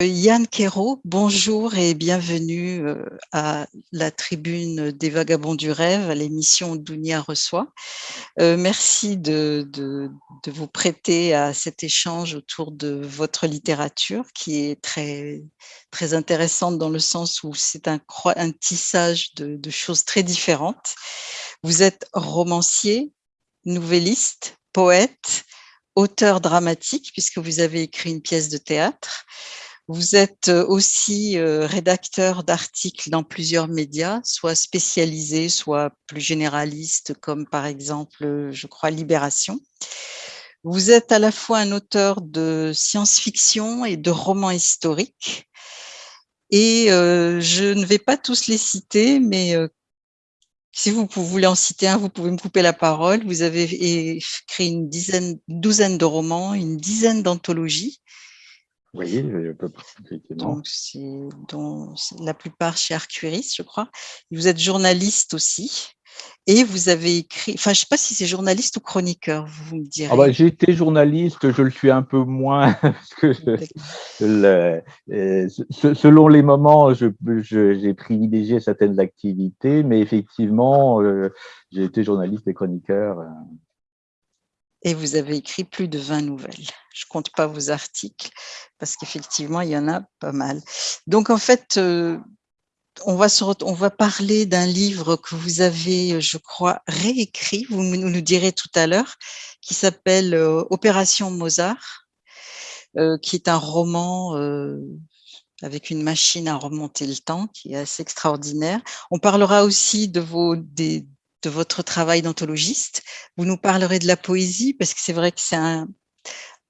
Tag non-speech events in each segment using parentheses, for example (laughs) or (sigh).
Yann Quérault, bonjour et bienvenue euh, à la tribune des Vagabonds du Rêve, à l'émission Dounia reçoit. Euh, merci de, vous prêter à cet échange autour de votre littérature qui est très, intéressante dans le sens où c'est un, tissage de choses très différentes. Vous êtes romancier, nouvelliste, poète, auteur dramatique puisque vous avez écrit une pièce de théâtre. Vous êtes aussi rédacteur d'articles dans plusieurs médias, soit spécialisés, soit plus généralistes, comme par exemple, je crois, Libération. Vous êtes à la fois un auteur de science-fiction et de romans historiques. Et je ne vais pas tous les citer, mais si vous voulez en citer un, vous pouvez me couper la parole. Vous avez écrit une dizaine, douzaine de romans, une dizaine d'anthologies, oui, peu Donc, dont la plupart chez Arcuris, je crois. Vous êtes journaliste aussi. Et vous avez écrit, enfin, je ne sais pas si c'est journaliste ou chroniqueur, vous me direz. Ah bah, J'ai été journaliste, je le suis un peu moins, (laughs) parce que le, euh, selon les moments, j'ai je, privilégié certaines activités, mais effectivement, euh, j'ai été journaliste et chroniqueur. Euh, et vous avez écrit plus de 20 nouvelles. Je ne compte pas vos articles parce qu'effectivement, il y en a pas mal. Donc, en fait, euh, on, va parler d'un livre que vous avez, je crois, réécrit, vous nous direz tout à l'heure, qui s'appelle euh, Opération Mozart, euh, qui est un roman avec une machine à remonter le temps, qui est assez extraordinaire. On parlera aussi de vos, des, de votre travail d'anthologiste. Vous nous parlerez de la poésie, parce que c'est vrai que c'est un,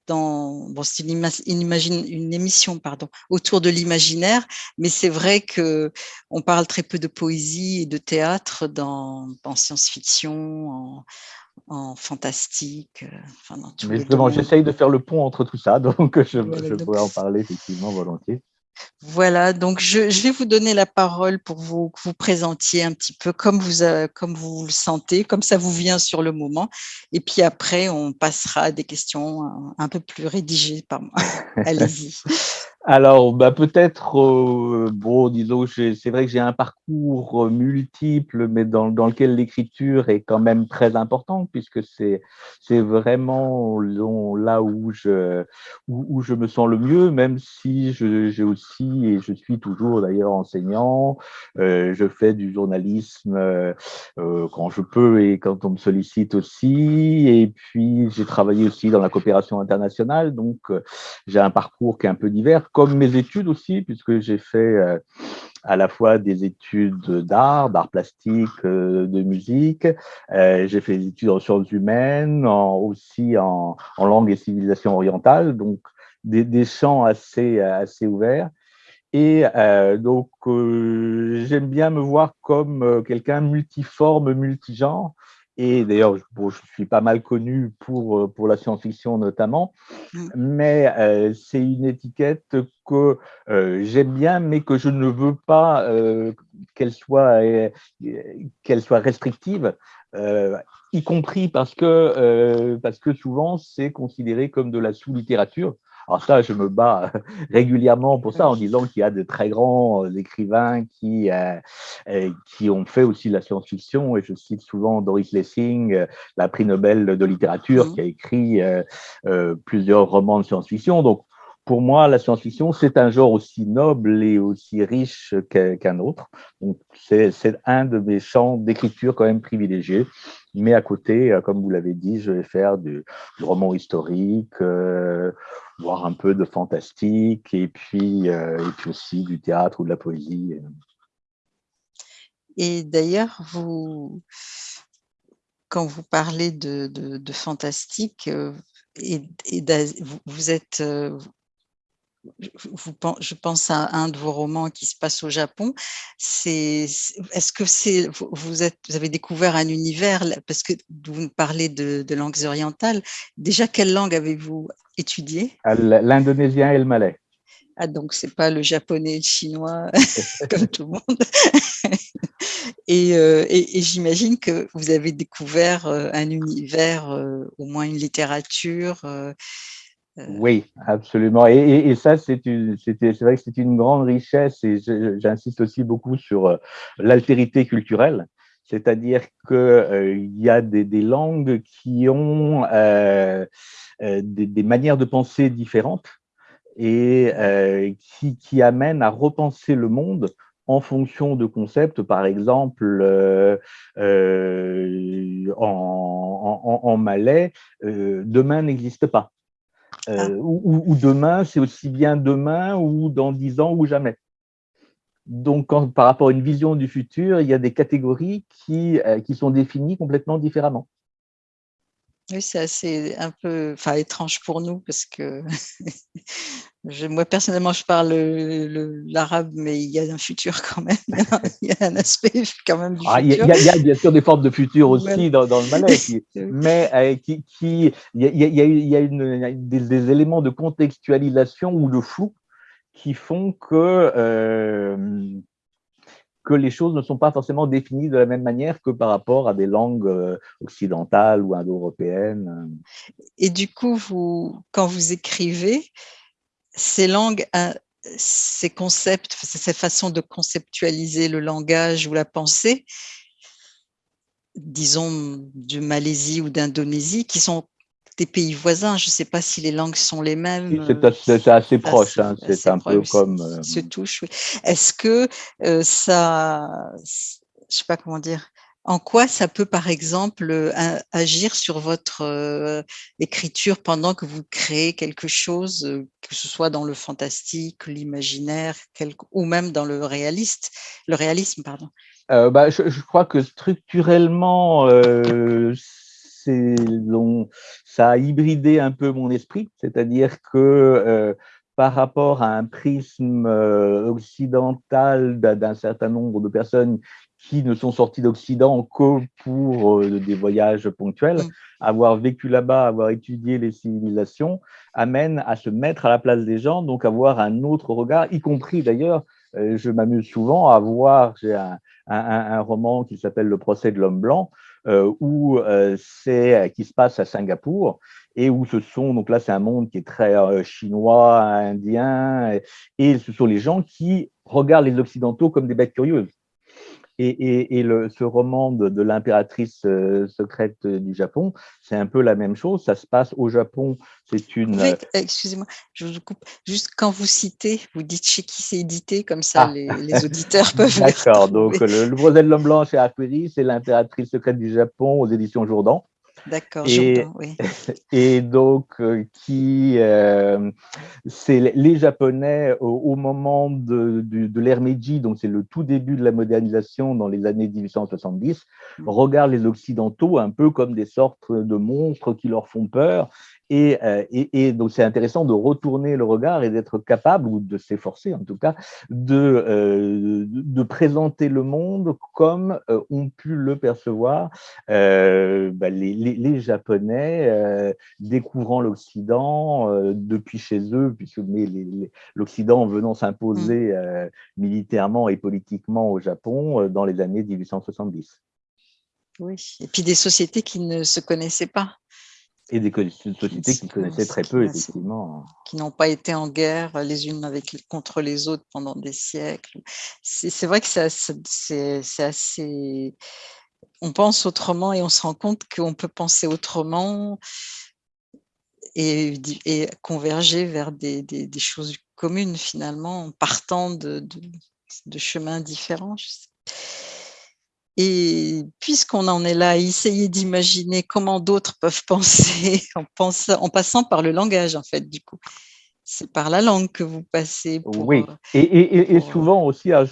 dans, bon, une, une, une, émission pardon, autour de l'imaginaire, mais c'est vrai que on parle très peu de poésie et de théâtre dans, en science-fiction, en, en, fantastique. Euh, enfin, dans mais justement, j'essaye de faire le pont entre tout ça, (laughs) donc je, je pourrais en parler effectivement volontiers. Voilà, donc je, vais vous donner la parole pour vous, que vous présentiez un petit peu comme vous, euh, comme vous le sentez, comme ça vous vient sur le moment. Et puis après, on passera à des questions un, un peu plus rédigées par moi. (laughs) Allez-y. Alors, bah, peut-être, euh, bon, disons, c'est vrai que j'ai un parcours euh, multiple, mais dans, dans lequel l'écriture est quand même très importante, puisque c'est vraiment là où je, où, où, je me sens le mieux, même si j'ai aussi, et je suis toujours d'ailleurs enseignant, euh, je fais du journalisme euh, euh, quand je peux et quand on me sollicite aussi, et puis j'ai travaillé aussi dans la coopération internationale, donc j'ai un parcours qui est un peu divers comme mes études aussi, puisque j'ai fait euh, à la fois des études d'art, d'art plastique, euh, de musique. Euh, j'ai fait des études en sciences humaines, aussi en, langue et civilisation orientale, donc des, champs assez, assez ouverts. Et donc, j'aime bien me voir comme quelqu'un multiforme, multigenre, et d'ailleurs, je suis pas mal connu pour, euh, pour la science-fiction notamment, mmh. mais euh, c'est une étiquette que euh, j'aime bien, mais que je ne veux pas qu'elle soit, qu'elle soit restrictive, y compris parce que, parce que souvent c'est considéré comme de la sous-littérature. Alors ça, je me bats régulièrement pour ça en disant qu'il y a de très grands euh, écrivains qui, euh, euh, qui ont fait aussi la science-fiction et je cite souvent Doris Lessing, la prix Nobel de littérature, mmh. qui a écrit plusieurs romans de science-fiction. Donc pour moi, la science-fiction, c'est un genre aussi noble et aussi riche qu'un autre. C'est un de mes champs d'écriture quand même privilégiés. Mais à côté, comme vous l'avez dit, je vais faire du, roman historique, voir un peu de fantastique et puis, euh, et puis aussi du théâtre ou de la poésie. Et d'ailleurs, vous, quand vous parlez de, fantastique, euh, et, vous êtes, euh, je pense à un de vos romans qui se passe au Japon. Est-ce que c'est vous, êtes, vous avez découvert un univers parce que vous nous parlez de, langues orientales. Déjà, quelle langue avez-vous étudié ah, L'indonésien et le malais. Ah, donc c'est pas le japonais et le chinois (laughs) comme tout le monde. Euh, et, et, j'imagine que vous avez découvert euh, un univers, euh, au moins une littérature Oui, absolument. Et, ça, c'est vrai que c'est une grande richesse et j'insiste aussi beaucoup sur l'altérité culturelle. C'est-à-dire qu'il y a des, langues qui ont des, manières de penser différentes et qui, amènent à repenser le monde en fonction de concepts, par exemple, euh, euh, en, malais, euh, demain n'existe pas. Ah. Ou, demain, c'est aussi bien demain ou dans dix ans ou jamais. Donc, par rapport à une vision du futur, il y a des catégories qui, qui sont définies complètement différemment. Oui, c'est assez un peu enfin, étrange pour nous parce que (laughs) moi, personnellement, je parle l'arabe, mais il y a un futur (laughs) quand même. (laughs) il y a un aspect quand même du ah, futur. Il y, a, bien sûr des formes de futur aussi dans, le malais, mais euh, qui, il y a, y a une, des, éléments de contextualisation ou de flou qui font que euh, que les choses ne sont pas forcément définies de la même manière que par rapport à des langues euh, occidentales ou indo-européennes. Et du coup, vous, quand vous écrivez, ces langues, euh, ces concepts, ces façons de conceptualiser le langage ou la pensée, disons de Malaisie ou d'Indonésie, qui sont des pays voisins. Je ne sais pas si les langues sont les mêmes. C'est assez, proche, hein. c'est un peu comme… Euh, se touche, oui. Est-ce que euh, ça… Je ne sais pas comment dire. En quoi ça peut, par exemple, euh, agir sur votre écriture pendant que vous créez quelque chose, que ce soit dans le fantastique, l'imaginaire, ou même dans le réaliste, le réalisme, pardon? bah, je, crois que structurellement, ça a hybridé un peu mon esprit, c'est-à-dire que euh, par rapport à un prisme euh, occidental d'un certain nombre de personnes qui ne sont sorties d'Occident que pour euh, des voyages ponctuels, mm. avoir vécu là-bas, avoir étudié les civilisations, amène à se mettre à la place des gens, donc avoir un autre regard, y compris d'ailleurs, je m'amuse souvent à voir, j'ai un, roman qui s'appelle Le procès de l'homme blanc, où euh, c'est euh, qui se passe à Singapour et où ce sont, donc là c'est un monde qui est très chinois, indien, et, ce sont les gens qui regardent les Occidentaux comme des bêtes curieuses. Et, le, ce roman de, l'impératrice secrète du Japon, c'est un peu la même chose. Ça se passe au Japon. C'est une. Excusez-moi, je vous coupe. Juste quand vous citez, vous dites chez qui c'est édité, comme ça ah. les, auditeurs (laughs) peuvent. D'accord. Donc le, le de l'homme blanc chez Aquiri, c'est l'impératrice secrète du Japon aux éditions Jourdan. D'accord, et, oui. (laughs) Et donc, euh, qui, euh, c'est les Japonais au, moment de, de, l'ère Meiji, donc c'est le tout début de la modernisation dans les années 1870, mm. regardent les Occidentaux un peu comme des sortes de monstres qui leur font peur euh, et, et, donc, c'est intéressant de retourner le regard et d'être capable, ou de s'efforcer en tout cas, de, euh, de présenter le monde comme euh, ont pu le percevoir bah, les, les, Japonais découvrant l'Occident depuis chez eux, puisque l'Occident venant s'imposer mmh. militairement et politiquement au Japon dans les années 1870. Oui, et puis des sociétés qui ne se connaissaient pas. Et des sociétés qui connaissaient très peu, effectivement. Qui n'ont pas été en guerre les unes avec, contre les autres pendant des siècles. C'est vrai que c'est assez... On pense autrement et on se rend compte qu'on peut penser autrement et, et converger vers des, des, des, choses communes, finalement, en partant de, de, de chemins différents. Et puisqu'on en est là, essayer d'imaginer comment d'autres peuvent (laughs) penser en, pensant, en passant par le langage, en fait, du coup. C'est par la langue que vous passez. Pour, oui, euh, et, et, souvent aussi, hein,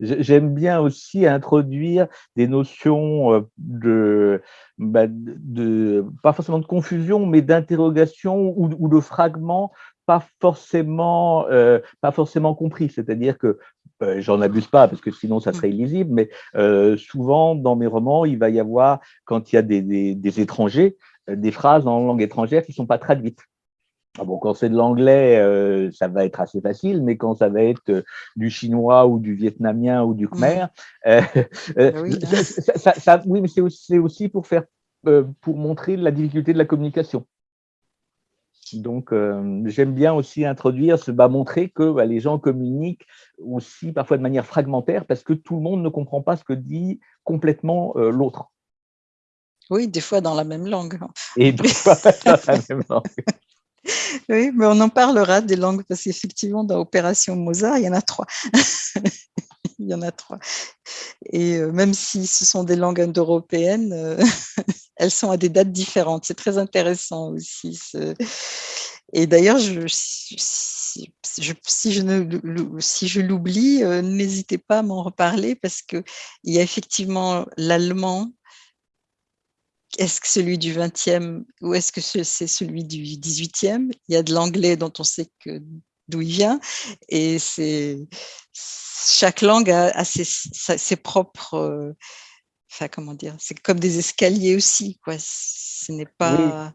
j'aime bien aussi introduire des notions euh, de, bah, de, pas forcément de confusion, mais d'interrogation ou, ou, de fragments pas forcément, euh, pas forcément compris. C'est-à-dire que euh, j'en abuse pas parce que sinon ça serait illisible, mais euh, souvent dans mes romans, il va y avoir, quand il y a des, des, étrangers, des phrases en langue étrangère qui sont pas traduites. Ah bon, quand c'est de l'anglais, ça va être assez facile, mais quand ça va être du chinois ou du vietnamien ou du khmer, oui. Ça, oui, mais c'est aussi, aussi, pour faire, pour montrer la difficulté de la communication. Donc, euh, j'aime bien aussi introduire, bah, montrer que bah, les gens communiquent aussi parfois de manière fragmentaire parce que tout le monde ne comprend pas ce que dit complètement euh, l'autre. Oui, des fois dans la même langue. Et des fois dans la même langue. (laughs) Oui, mais on en parlera des langues parce qu'effectivement, dans Opération Mozart, il y en a trois. (laughs) il y en a trois. Et euh, même si ce sont des langues indo-européennes, euh, (laughs) elles sont à des dates différentes. C'est très intéressant aussi. Et d'ailleurs, si je l'oublie, euh, n'hésitez pas à m'en reparler parce qu'il y a effectivement l'allemand. Est-ce que celui du 20e ou est-ce que c'est celui du 18e Il y a de l'anglais dont on sait que d'où il vient. Et c'est chaque langue a, ses, propres. Euh, enfin, comment dire C'est comme des escaliers aussi, quoi. Ce n'est pas. Oui.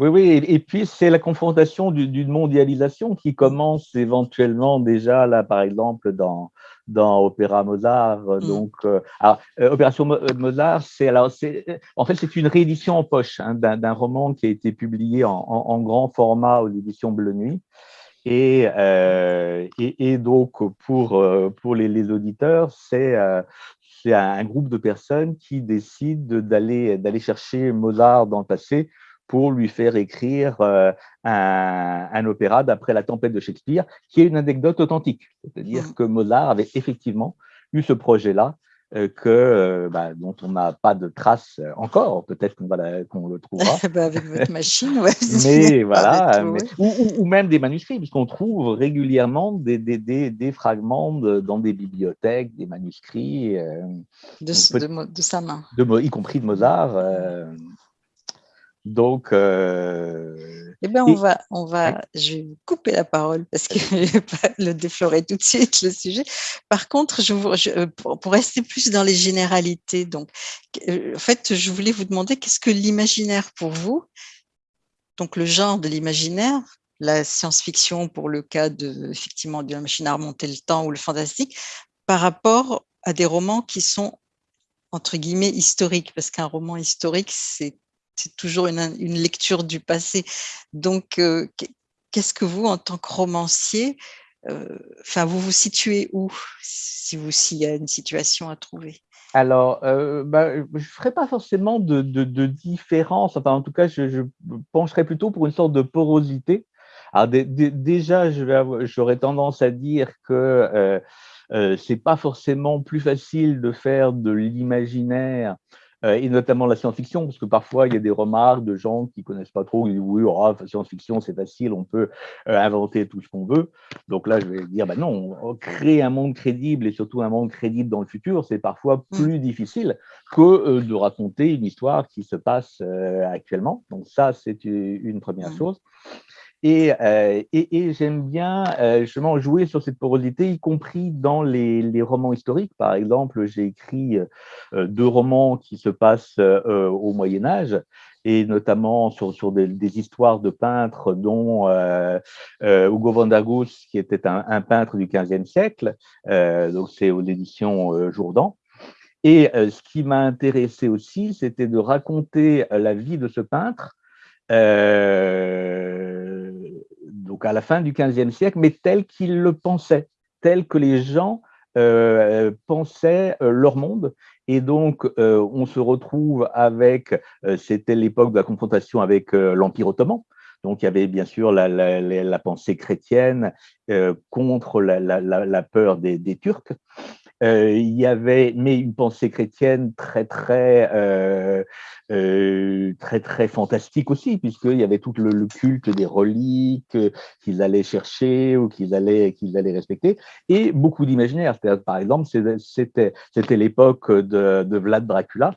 Oui, Et, puis, c'est la confrontation d'une mondialisation qui commence éventuellement déjà, là, par exemple, dans, dans Opéra Mozart. Mm. Donc, euh, alors, euh, Opération Mozart, c'est alors, en fait, c'est une réédition en poche hein, d'un roman qui a été publié en, en grand format aux éditions Bleu Nuit. Euh, et, et, donc, pour, euh, pour les, les auditeurs, c'est euh, un groupe de personnes qui décident d'aller chercher Mozart dans le passé pour lui faire écrire un, un, opéra d'après la tempête de Shakespeare, qui est une anecdote authentique. C'est-à-dire mmh. que Mozart avait effectivement eu ce projet-là que, euh, bah, dont on n'a pas de traces encore. Peut-être qu'on qu'on le trouvera. (laughs) Bah, avec votre machine, ouais. (laughs) mais voilà, ou, même des manuscrits, puisqu'on trouve régulièrement des, des, des, fragments dans des bibliothèques, des manuscrits. Euh, de, de, sa main. Y compris de Mozart. Donc, eh bien, on va, on va, je vais vous couper la parole parce que (laughs) je vais pas le déflorer tout de suite le sujet. Par contre, je, vous, euh, pour, rester plus dans les généralités, donc, euh, en fait, je voulais vous demander qu'est-ce que l'imaginaire pour vous, donc le genre de l'imaginaire, la science-fiction pour le cas de effectivement de la machine à remonter le temps ou le fantastique, par rapport à des romans qui sont entre guillemets historiques, parce qu'un roman historique, c'est c'est toujours une, lecture du passé. Donc, euh, qu'est-ce que vous, en tant que romancier, euh, vous vous situez où, si vous s'il y a une situation à trouver? Alors, euh, bah, je ne ferai pas forcément de, différence, enfin en tout cas, je, pencherai plutôt pour une sorte de porosité. Alors déjà, j'aurais tendance à dire que ce n'est pas forcément plus facile de faire de l'imaginaire euh, et notamment la science-fiction, parce que parfois il y a des remarques de gens qui connaissent pas trop, qui disent oui, oh, science-fiction c'est facile, on peut euh, inventer tout ce qu'on veut. Donc là, je vais dire, bah non, créer un monde crédible et surtout un monde crédible dans le futur, c'est parfois mm. plus difficile que euh, de raconter une histoire qui se passe actuellement. Donc ça, c'est une première mm. Euh, et, j'aime bien euh, justement jouer sur cette porosité, y compris dans les, romans historiques. Par exemple, j'ai écrit euh, deux romans qui se passent au Moyen Âge, et notamment sur, des, histoires de peintres, dont Hugo van der Goes, qui était un, peintre du XVe siècle, donc c'est aux éditions Jourdan. Et ce qui m'a intéressé aussi, c'était de raconter la vie de ce peintre euh, donc à la fin du XVe siècle, mais tel qu'il le pensait, tel que les gens euh, pensaient euh, leur monde. Et donc, on se retrouve avec, c'était l'époque de la confrontation avec l'Empire ottoman, donc, il y avait bien sûr la, pensée chrétienne contre la, peur des Turcs. Euh, il y avait, mais une pensée chrétienne très, très, euh, euh, très, très fantastique aussi, puisqu'il y avait tout le, culte des reliques qu'ils allaient chercher ou qu'ils allaient, qu'ils allaient respecter, et beaucoup d'imaginaire. Par exemple, c'était l'époque de, de Vlad Dracula.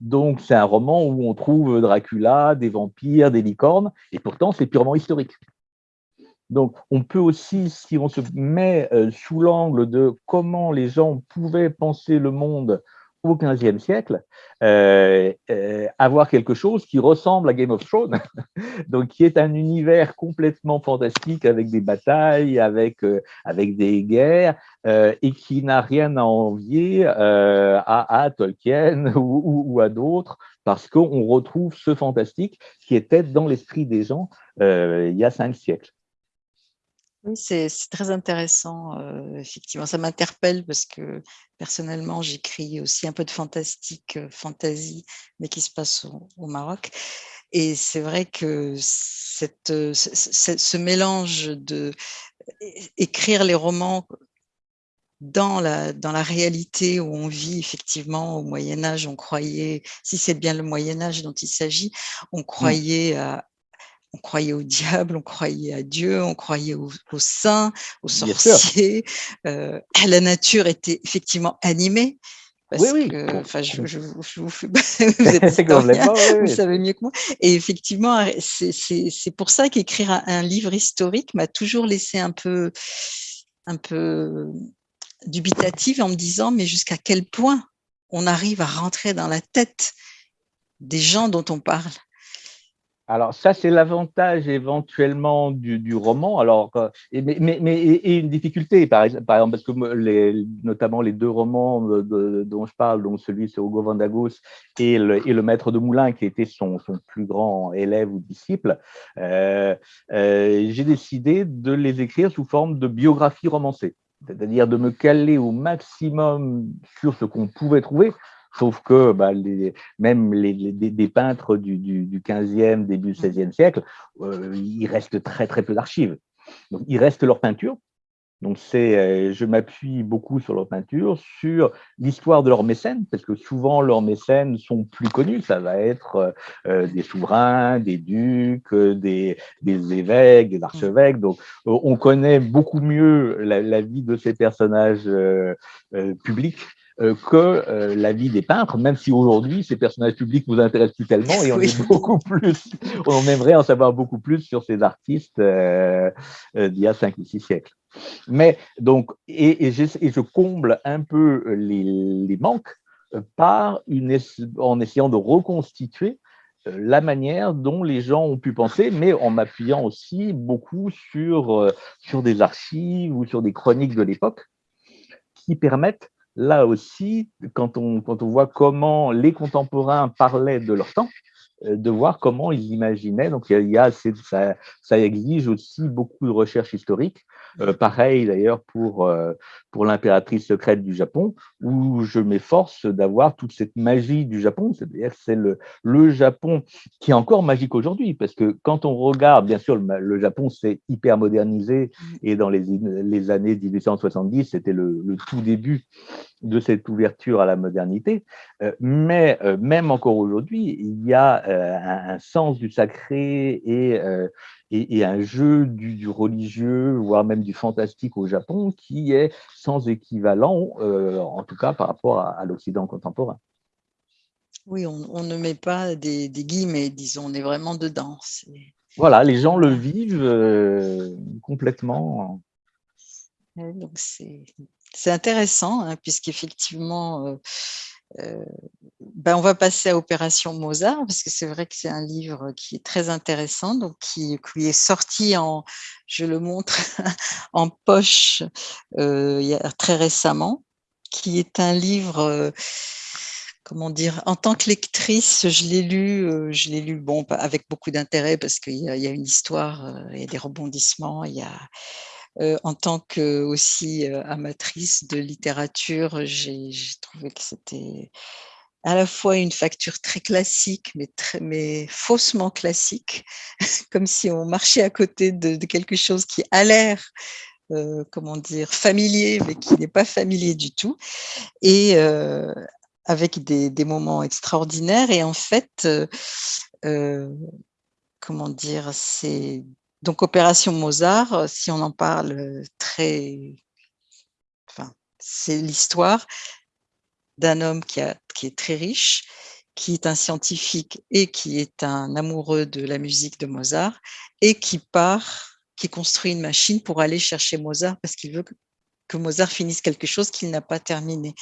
Donc, c'est un roman où on trouve Dracula, des vampires, des licornes, et pourtant, c'est purement historique. Donc, on peut aussi, si on se met euh, sous l'angle de comment les gens pouvaient penser le monde au XVe siècle, euh, euh, avoir quelque chose qui ressemble à Game of Thrones, (laughs) donc qui est un univers complètement fantastique avec des batailles, avec, avec des guerres, et qui n'a rien à envier à, Tolkien (laughs) ou, à d'autres, parce qu'on retrouve ce fantastique qui était dans l'esprit des gens il y a cinq siècles. Oui, c'est très intéressant, effectivement. Ça m'interpelle parce que personnellement, j'écris aussi un peu de fantastique, fantasy, mais qui se passe au, Maroc. Et c'est vrai que cette, ce, mélange de écrire les romans dans la, dans la réalité où on vit effectivement au Moyen Âge, on croyait, si c'est bien le Moyen Âge dont il s'agit, on mmh. croyait à, on croyait au diable, on croyait à Dieu, on croyait aux, saints, aux sorciers. Euh, la nature était effectivement animée. Parce oui, oui. que, enfin, je, je, je, vous fais, (laughs) (laughs) vous êtes vous savez mieux que moi. Et effectivement, c'est pour ça qu'écrire un, un, livre historique m'a toujours laissé un peu, un peu dubitative en me disant, mais jusqu'à quel point on arrive à rentrer dans la tête des gens dont on parle? Alors ça, c'est l'avantage éventuellement du, roman. Alors, euh, et, mais, mais, et une difficulté, par, exemple, parce que les, notamment les deux romans dont je parle, donc celui c'est Hugo Vandagos et le, et le Maître de Moulin, qui était son, son plus grand élève ou disciple, euh, euh, j'ai décidé de les écrire sous forme de biographie romancée, c'est-à-dire de me caler au maximum sur ce qu'on pouvait trouver. Sauf que bah, les, même les, des peintres du, du, 15e, début 16e siècle, euh, il reste très très peu d'archives. Donc, il reste leur peinture. Donc, c'est, euh, je m'appuie beaucoup sur leur peinture, sur l'histoire de leurs mécènes, parce que souvent leurs mécènes sont plus connus. Ça va être euh, des souverains, des ducs, des, des, évêques, des archevêques. Donc, on connaît beaucoup mieux la, la vie de ces personnages publics que euh, la vie des peintres, même si aujourd'hui ces personnages publics nous intéressent plus tellement et on (laughs) est beaucoup plus, on aimerait en savoir beaucoup plus sur ces artistes euh, d'il y a cinq ou six siècles. Mais donc, et, et, je, comble un peu les, les manques par une, en essayant de reconstituer la manière dont les gens ont pu penser, mais en m'appuyant aussi beaucoup sur, sur des archives ou sur des chroniques de l'époque qui permettent là aussi, quand on, quand on voit comment les contemporains parlaient de leur temps, euh, de voir comment ils imaginaient. Donc, il y a, ça, ça, exige aussi beaucoup de recherche historique. Euh, pareil d'ailleurs pour, euh, pour l'impératrice secrète du Japon, où je m'efforce d'avoir toute cette magie du Japon. C'est-à-dire c'est le, le Japon qui est encore magique aujourd'hui, parce que quand on regarde, bien sûr, le, Japon s'est hyper modernisé, et dans les, les années 1870, c'était le, le tout début de cette ouverture à la modernité. mais même encore aujourd'hui, il y a un, un, sens du sacré et et, un jeu du, religieux, voire même du fantastique au Japon, qui est sans équivalent, euh, en tout cas par rapport à, l'Occident contemporain. Oui, on, ne met pas des, guillemets, disons, on est vraiment dedans. Voilà, les gens le vivent euh, complètement. Donc c'est intéressant, hein, puisqu'effectivement, euh, ben on va passer à Opération Mozart, parce que c'est vrai que c'est un livre qui est très intéressant, donc qui, est sorti en, je le montre, (laughs) en poche euh, très récemment, qui est un livre, euh, comment dire, en tant que lectrice, je l'ai lu, je l'ai lu bon, avec beaucoup d'intérêt, parce qu'il y, y, a une histoire, il y a des rebondissements, il y a euh, en tant que aussi euh, amatrice de littérature, j'ai trouvé que c'était à la fois une facture très classique, mais, faussement classique, (laughs) comme si on marchait à côté de, quelque chose qui a l'air, euh, comment dire, familier, mais qui n'est pas familier du tout, et avec des, des, moments extraordinaires. Et en fait, comment dire, c'est donc, Opération Mozart, euh, si on en parle euh, très... Enfin, c'est l'histoire d'un homme qui, qui est très riche, qui est un scientifique et qui est un amoureux de la musique de Mozart et qui part, qui construit une machine pour aller chercher Mozart parce qu'il veut que Mozart finisse quelque chose qu'il n'a pas terminé.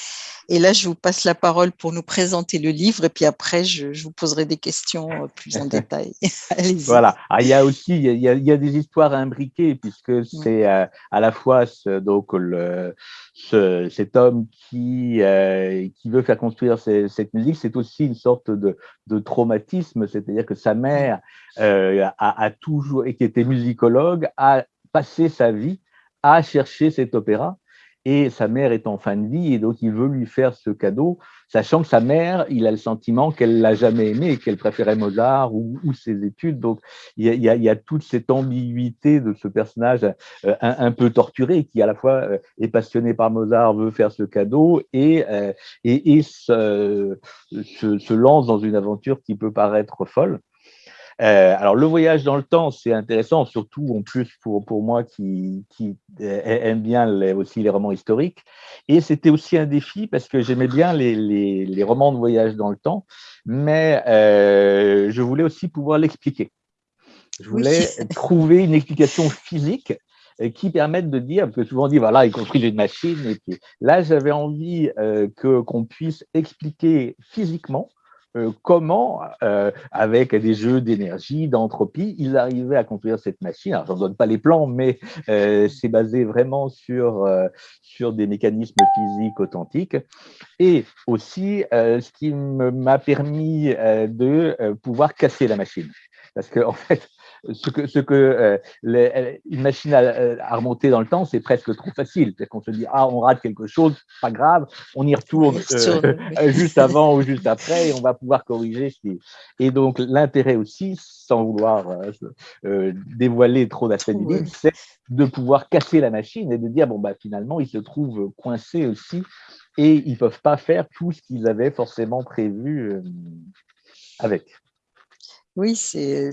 Et là, je vous passe la parole pour nous présenter le livre et puis après, je, vous poserai des questions euh, plus en (laughs) détail. (laughs) voilà. Ah, il y a aussi il y a, il y a des histoires imbriquées puisque c'est à, la fois ce, donc le, ce, cet homme qui, euh, qui veut faire construire cette musique, c'est aussi une sorte de, de traumatisme, c'est-à-dire que sa mère euh, a, a toujours, et qui était musicologue, a passé sa vie à chercher cet opéra et sa mère est en fin de vie et donc il veut lui faire ce cadeau, sachant que sa mère, il a le sentiment qu'elle l'a jamais aimé qu'elle préférait Mozart ou, ses études. Donc il y, a, toute cette ambiguïté de ce personnage euh, un, peu torturé qui à la fois euh, est passionné par Mozart, veut faire ce cadeau et, euh, et, se, lance dans une aventure qui peut paraître folle. Euh, alors, le voyage dans le temps, c'est intéressant, surtout en plus pour, pour moi qui, qui aime bien aussi les romans historiques. Et c'était aussi un défi parce que j'aimais bien les, les, les, romans de voyage dans le temps, mais euh, je voulais aussi pouvoir l'expliquer. Je voulais (laughs) trouver une explication physique euh, qui permette de dire, parce que souvent on dit, voilà, il construit une machine, et puis là, j'avais envie que qu'on puisse expliquer physiquement euh, comment, euh, avec des jeux d'énergie, d'entropie, ils arrivaient à construire cette machine. Alors, je n'en donne pas les plans, mais euh, c'est basé vraiment sur, sur des mécanismes physiques authentiques. Et aussi, ce qui m'a permis de pouvoir casser la machine. Parce qu'en en fait, ce que, ce que euh, les, une machine à, remonter dans le temps, c'est presque trop facile. C'est qu'on se dit, ah, on rate quelque chose, pas grave, on y retourne euh, juste avant ou juste après et on va pouvoir corriger. Et donc, l'intérêt aussi, sans vouloir euh, dévoiler trop d'aspects du livre, c'est de pouvoir casser la machine et de dire, bon, bah, finalement, ils se trouvent coincés aussi et ils ne peuvent pas faire tout ce qu'ils avaient forcément prévu avec. Oui, c'est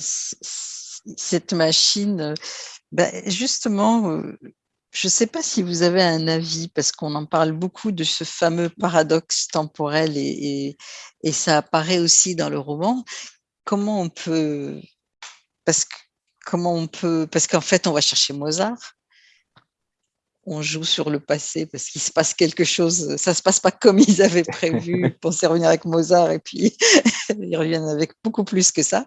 cette machine, euh, ben, justement, euh, je ne sais pas si vous avez un avis, parce qu'on en parle beaucoup de ce fameux paradoxe temporel et, ça apparaît aussi dans le roman. Comment on peut, parce comment on peut, parce qu'en fait, on va chercher Mozart, on joue sur le passé parce qu'il se passe quelque chose, ça se passe pas comme ils avaient prévu, (laughs) ils pensaient revenir avec Mozart et puis (laughs) ils reviennent avec beaucoup plus que ça.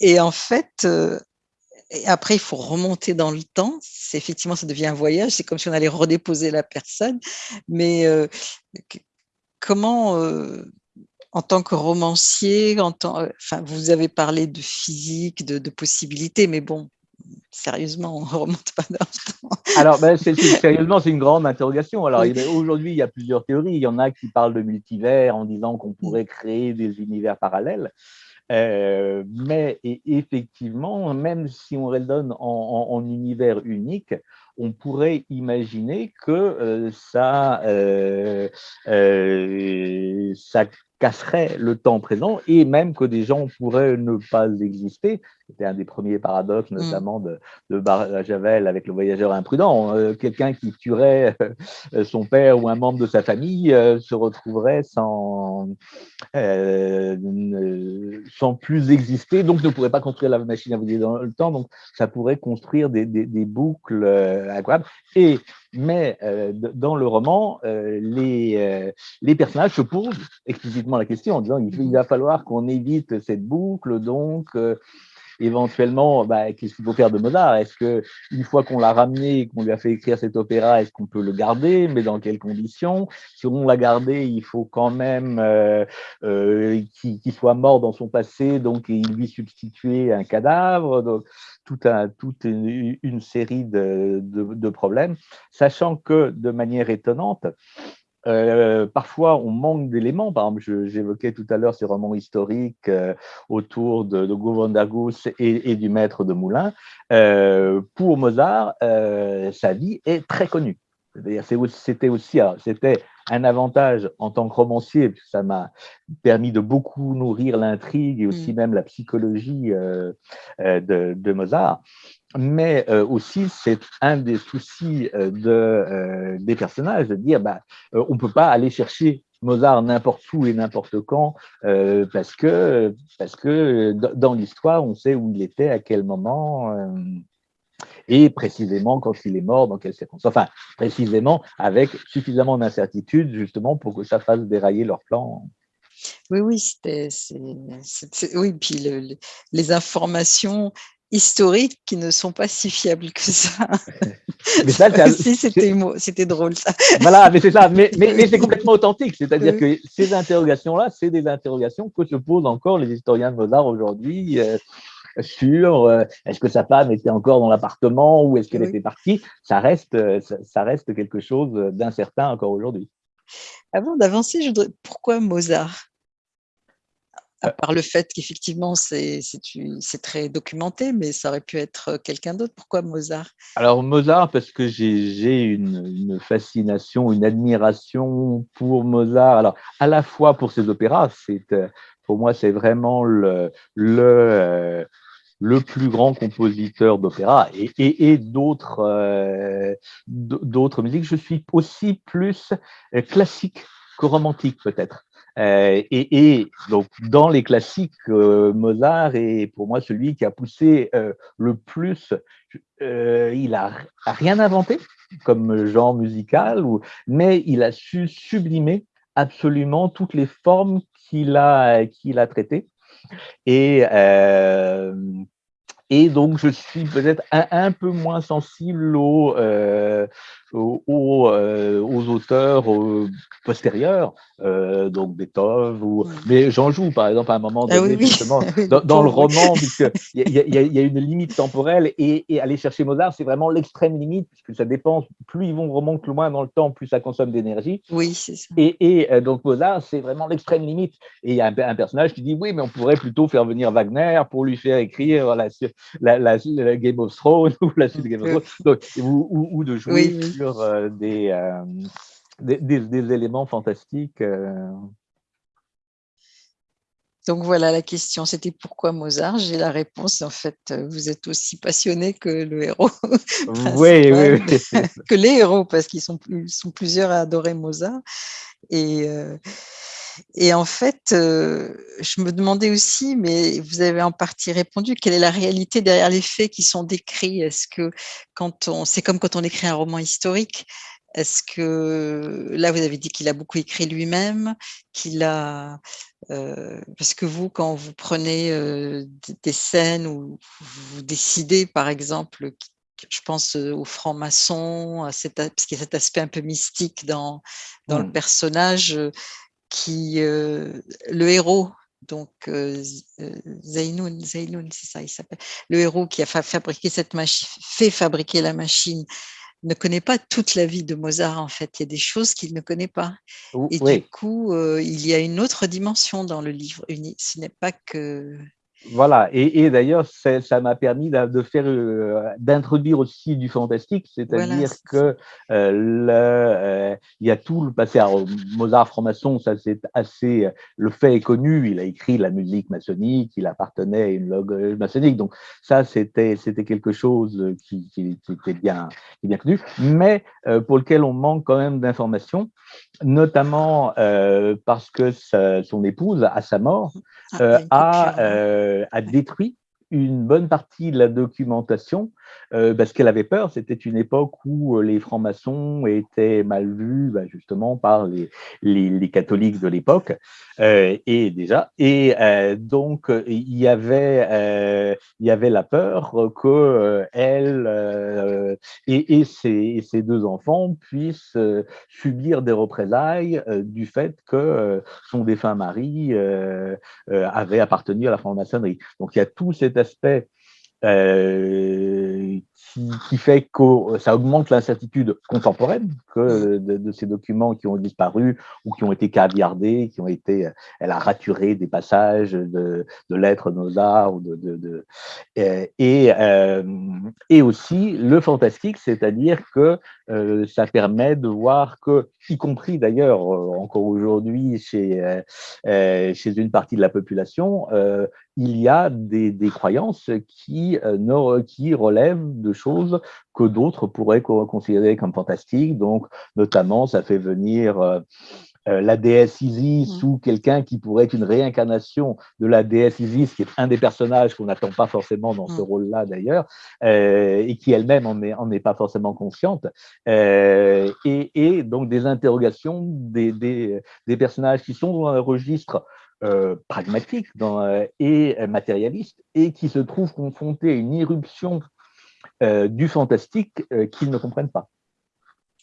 Et en fait, euh, après, il faut remonter dans le temps. C'est effectivement, ça devient un voyage. C'est comme si on allait redéposer la personne. Mais euh, comment, euh, en tant que romancier, en tant, enfin, vous avez parlé de physique, de, de possibilités, mais bon, sérieusement, on ne remonte pas dans Alors, ben, (laughs) sérieusement, c'est une grande interrogation. Alors, aujourd'hui, il y a plusieurs théories. Il y en a qui parlent de multivers en disant qu'on pourrait créer des univers parallèles. Euh, mais effectivement, même si on raisonne en, univers unique, on pourrait imaginer que euh, ça, euh, ça casserait le temps présent et même que des gens pourraient ne pas exister. C'était un des premiers paradoxes, mm. notamment de, de Javel avec le voyageur imprudent. Euh, quelqu'un qui tuerait euh, son père ou un membre de sa famille euh, se retrouverait sans, sans plus exister, donc ne pourrait pas construire la machine à voyager dans le temps. Donc, ça pourrait construire des, des, des boucles incroyables. Et mais dans le roman, les, les personnages se posent explicitement la question en disant il va falloir qu'on évite cette boucle, donc éventuellement, bah, qu'est-ce qu'il faut faire de Mozart Est-ce que une fois qu'on l'a ramené, qu'on lui a fait écrire cet opéra, est-ce qu'on peut le garder? Mais dans quelles conditions? Si on l'a gardé, il faut quand même euh, euh, qu'il soit mort dans son passé, donc il lui substituer un cadavre. Donc, toute une, série de problèmes, sachant que de manière étonnante, euh, parfois, on manque d'éléments. Par exemple, j'évoquais tout à l'heure ces romans historiques euh, autour de, de Govandagus et, et, du maître de Moulin. Euh, pour Mozart, sa vie est très connue. C'était aussi, c'était un avantage en tant que romancier, ça m'a permis de beaucoup nourrir l'intrigue et aussi mmh. même la psychologie de, de Mozart mais euh, aussi c'est un des soucis euh, de, euh, des personnages de dire bah, on ne peut pas aller chercher Mozart n'importe où et n'importe quand parce que, parce que dans l'histoire on sait où il était, à quel moment. Et précisément quand il est mort, dans quelles circonstances? Enfin, précisément avec suffisamment d'incertitude justement pour que ça fasse dérailler leur plan. Oui, oui, c'était, oui, puis les informations historiques qui ne sont pas si fiables que ça. (laughs) mais ça, (laughs) c'était drôle ça. Voilà, mais c'est ça, mais, mais, c'est (laughs) complètement authentique, c'est-à-dire que ces interrogations-là, c'est des interrogations que se posent encore les historiens de Mozart aujourd'hui. Euh, sur euh, est-ce que sa femme était encore dans l'appartement ou est-ce qu'elle était partie, ça reste, ça reste quelque chose d'incertain encore aujourd'hui. Avant d'avancer, je voudrais... pourquoi Mozart? À part le fait qu'effectivement, c'est très documenté, mais ça aurait pu être quelqu'un d'autre. Pourquoi Mozart? Alors Mozart, parce que j'ai une, fascination, une admiration pour Mozart. Alors, à la fois pour ses opéras, pour moi, c'est vraiment le, le, le plus grand compositeur d'opéra et, et, d'autres d'autres musiques. Je suis aussi plus classique que romantique peut-être. Euh, et, donc, dans les classiques, euh, Mozart est pour moi celui qui a poussé euh, le plus. il n'a rien inventé comme genre musical, mais il a su sublimer absolument toutes les formes qu'il a, qu'il a traitées. Et, et donc, je suis peut-être un, peu moins sensible aux, aux, aux, auteurs postérieurs, euh, donc Beethoven, ou... mais j'en joue par exemple à un moment ah donné, justement, (laughs) dans, le roman, puisqu'il y, y, a une limite temporelle, et, aller chercher Mozart, c'est vraiment l'extrême limite, puisque ça dépend, plus ils vont remonter loin dans le temps, plus ça consomme d'énergie. Oui, c'est ça. Et, et, euh, donc Mozart, c'est vraiment l'extrême limite. Et il y a un, personnage qui dit, oui, mais on pourrait plutôt faire venir Wagner pour lui faire écrire la, la, la, Game of Thrones, ou la suite de Game of (laughs) Thrones, donc, ou, ou, de jouer sur euh, des des, éléments fantastiques. Euh. Donc voilà la question, c'était pourquoi Mozart? J'ai la réponse, en fait, vous êtes aussi passionné que le héros. (laughs) oui, oui, (laughs) que les héros, parce qu'ils sont, sont, plusieurs à adorer Mozart. Et, euh, et en fait, euh, je me demandais aussi, mais vous avez en partie répondu, quelle est la réalité derrière les faits qui sont décrits? Est-ce que quand on, c'est comme quand on écrit un roman historique, est-ce que, là, vous avez dit qu'il a beaucoup écrit lui-même, qu'il a, euh, parce que vous, quand vous prenez euh, des scènes où vous décidez, par exemple, je pense aux francs-maçons, parce qu'il y a cet aspect un peu mystique dans, dans le mmh. personnage, qui, le héros, donc Zainoun, c'est ça, il s'appelle, le héros qui a fabriqué cette machine, fait fabriquer la machine, ne connaît pas toute la vie de Mozart, en fait. Il y a des choses qu'il ne connaît pas. Et du coup, euh, il y a une autre dimension dans le livre. Ce n'est pas que voilà, et, d'ailleurs, ça m'a permis de faire, euh, d'introduire aussi du fantastique, c'est-à-dire que euh, le, euh, il y a tout le passé. Alors, Mozart franc-maçon, ça c'est assez, le fait est connu. Il a écrit la musique maçonnique, il appartenait à une loge maçonnique, donc ça c'était c'était quelque chose qui, qui, était bien, qui bien connu, mais pour lequel on manque quand même d'informations, notamment parce que son épouse, à sa mort, ah, a a détruit une bonne partie de la documentation euh, parce qu'elle avait peur. C'était une époque où euh, les francs-maçons étaient mal vus bah, justement par les, catholiques de l'époque. Euh, et déjà, et donc il y avait la peur que elle et, et, ses, ses, deux enfants puissent subir des représailles du fait que son défunt mari avait appartenu à la franc-maçonnerie. Donc il y a tout cet aspect euh, qui, fait que ça augmente l'incertitude contemporaine que de, ces documents qui ont disparu ou qui ont été caviardés, qui ont été, elle a raturé des passages de, de lettres Mozart ou de, de euh, et, euh, et aussi le fantastique, c'est-à-dire que euh, ça permet de voir que, y compris d'ailleurs encore aujourd'hui chez chez une partie de la population, il y a des, des croyances qui, qui relèvent de choses que d'autres pourraient considérer comme fantastiques. Donc, notamment, ça fait venir euh, la déesse Isis mmh. ou quelqu'un qui pourrait être une réincarnation de la déesse Isis, qui est un des personnages qu'on n'attend pas forcément dans ce mmh. rôle-là d'ailleurs, et qui elle-même en est, pas forcément consciente. Et, donc des interrogations des, des, personnages qui sont dans un registre pragmatique dans, et matérialiste et qui se trouvent confrontés à une irruption du fantastique qu'ils ne comprennent pas.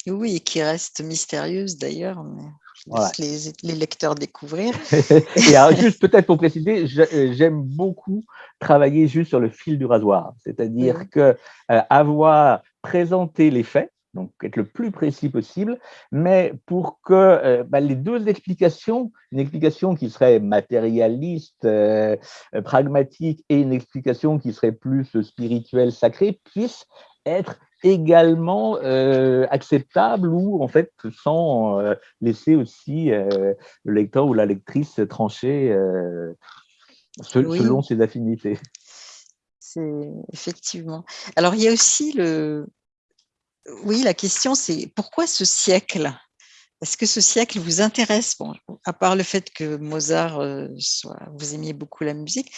Oui, et qui reste mystérieuse d'ailleurs, mais je laisse les, lecteurs découvrir. (laughs) et alors, juste peut-être pour préciser, euh, j'aime beaucoup travailler juste sur le fil du rasoir, c'est-à-dire que euh, avoir présenté les faits, donc être le plus précis possible, mais pour que euh, bah, les deux explications, une explication qui serait matérialiste, pragmatique, et une explication qui serait plus spirituelle, sacrée, puissent être également euh, acceptable ou en fait sans euh, laisser aussi euh, le lecteur ou la lectrice trancher selon ses affinités. C'est effectivement. Alors il y a aussi le, oui la question c'est pourquoi ce siècle? Est-ce que ce siècle vous intéresse? À part le fait que Mozart, soit, vous aimiez beaucoup la musique,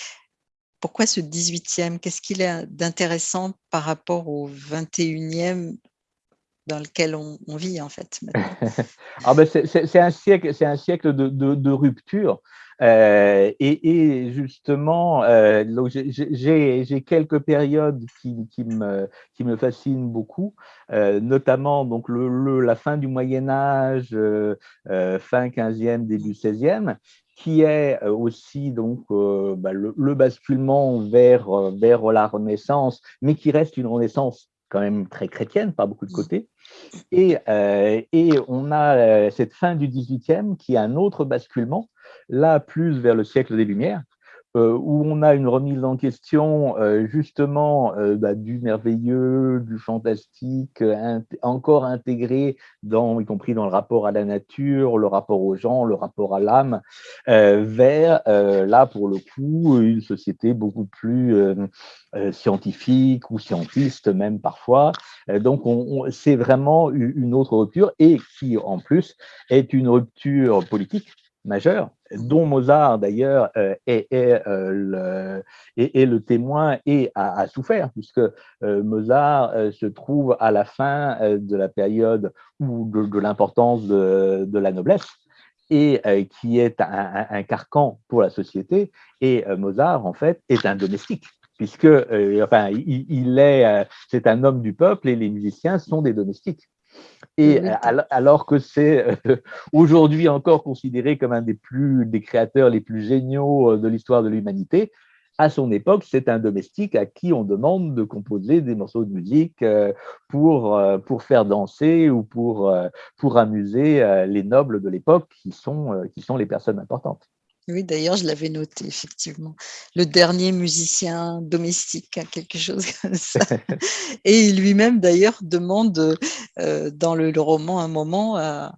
pourquoi ce 18e Qu'est-ce qu'il a d'intéressant par rapport au 21e dans lequel on, vit en fait (laughs) ah ben C'est un siècle, un siècle de, rupture. Euh, et, justement, euh, j'ai quelques périodes qui, qui, me, qui me fascinent beaucoup, euh, notamment donc le, la fin du Moyen Âge, fin 15e, début 16e, qui est euh, aussi donc euh, bah, le, basculement vers, euh, vers la Renaissance, mais qui reste une Renaissance quand même très chrétienne, pas beaucoup de côtés. Et, et on a cette fin du 18e qui est un autre basculement, là plus vers le siècle des Lumières, euh, où on a une remise en question euh, justement euh, bah, du merveilleux, du fantastique, encore intégré, dans, y compris dans le rapport à la nature, le rapport aux gens, le rapport à l'âme, vers, là pour le coup, une société beaucoup plus scientifique ou scientiste même parfois. donc c'est vraiment une autre rupture et qui en plus est une rupture politique majeur, dont Mozart d'ailleurs euh, est, euh, est, le, témoin et a, souffert, puisque euh, Mozart se trouve à la fin de la période où de, l'importance de, la noblesse et qui est un, carcan pour la société. Et Mozart, en fait, est un domestique puisque enfin, il est, c'est un homme du peuple et les musiciens sont des domestiques. Et alors que c'est euh, aujourd'hui encore considéré comme un des, plus, des créateurs les plus géniaux euh, de l'histoire de l'humanité, à son époque, c'est un domestique à qui on demande de composer des morceaux de musique euh, pour, pour faire danser ou pour, pour amuser les nobles de l'époque qui sont, qui sont les personnes importantes. Oui, d'ailleurs, je l'avais noté, effectivement. Le dernier musicien domestique, hein, quelque chose (laughs) comme ça. (laughs) Et lui-même, d'ailleurs, demande euh, dans le, roman un moment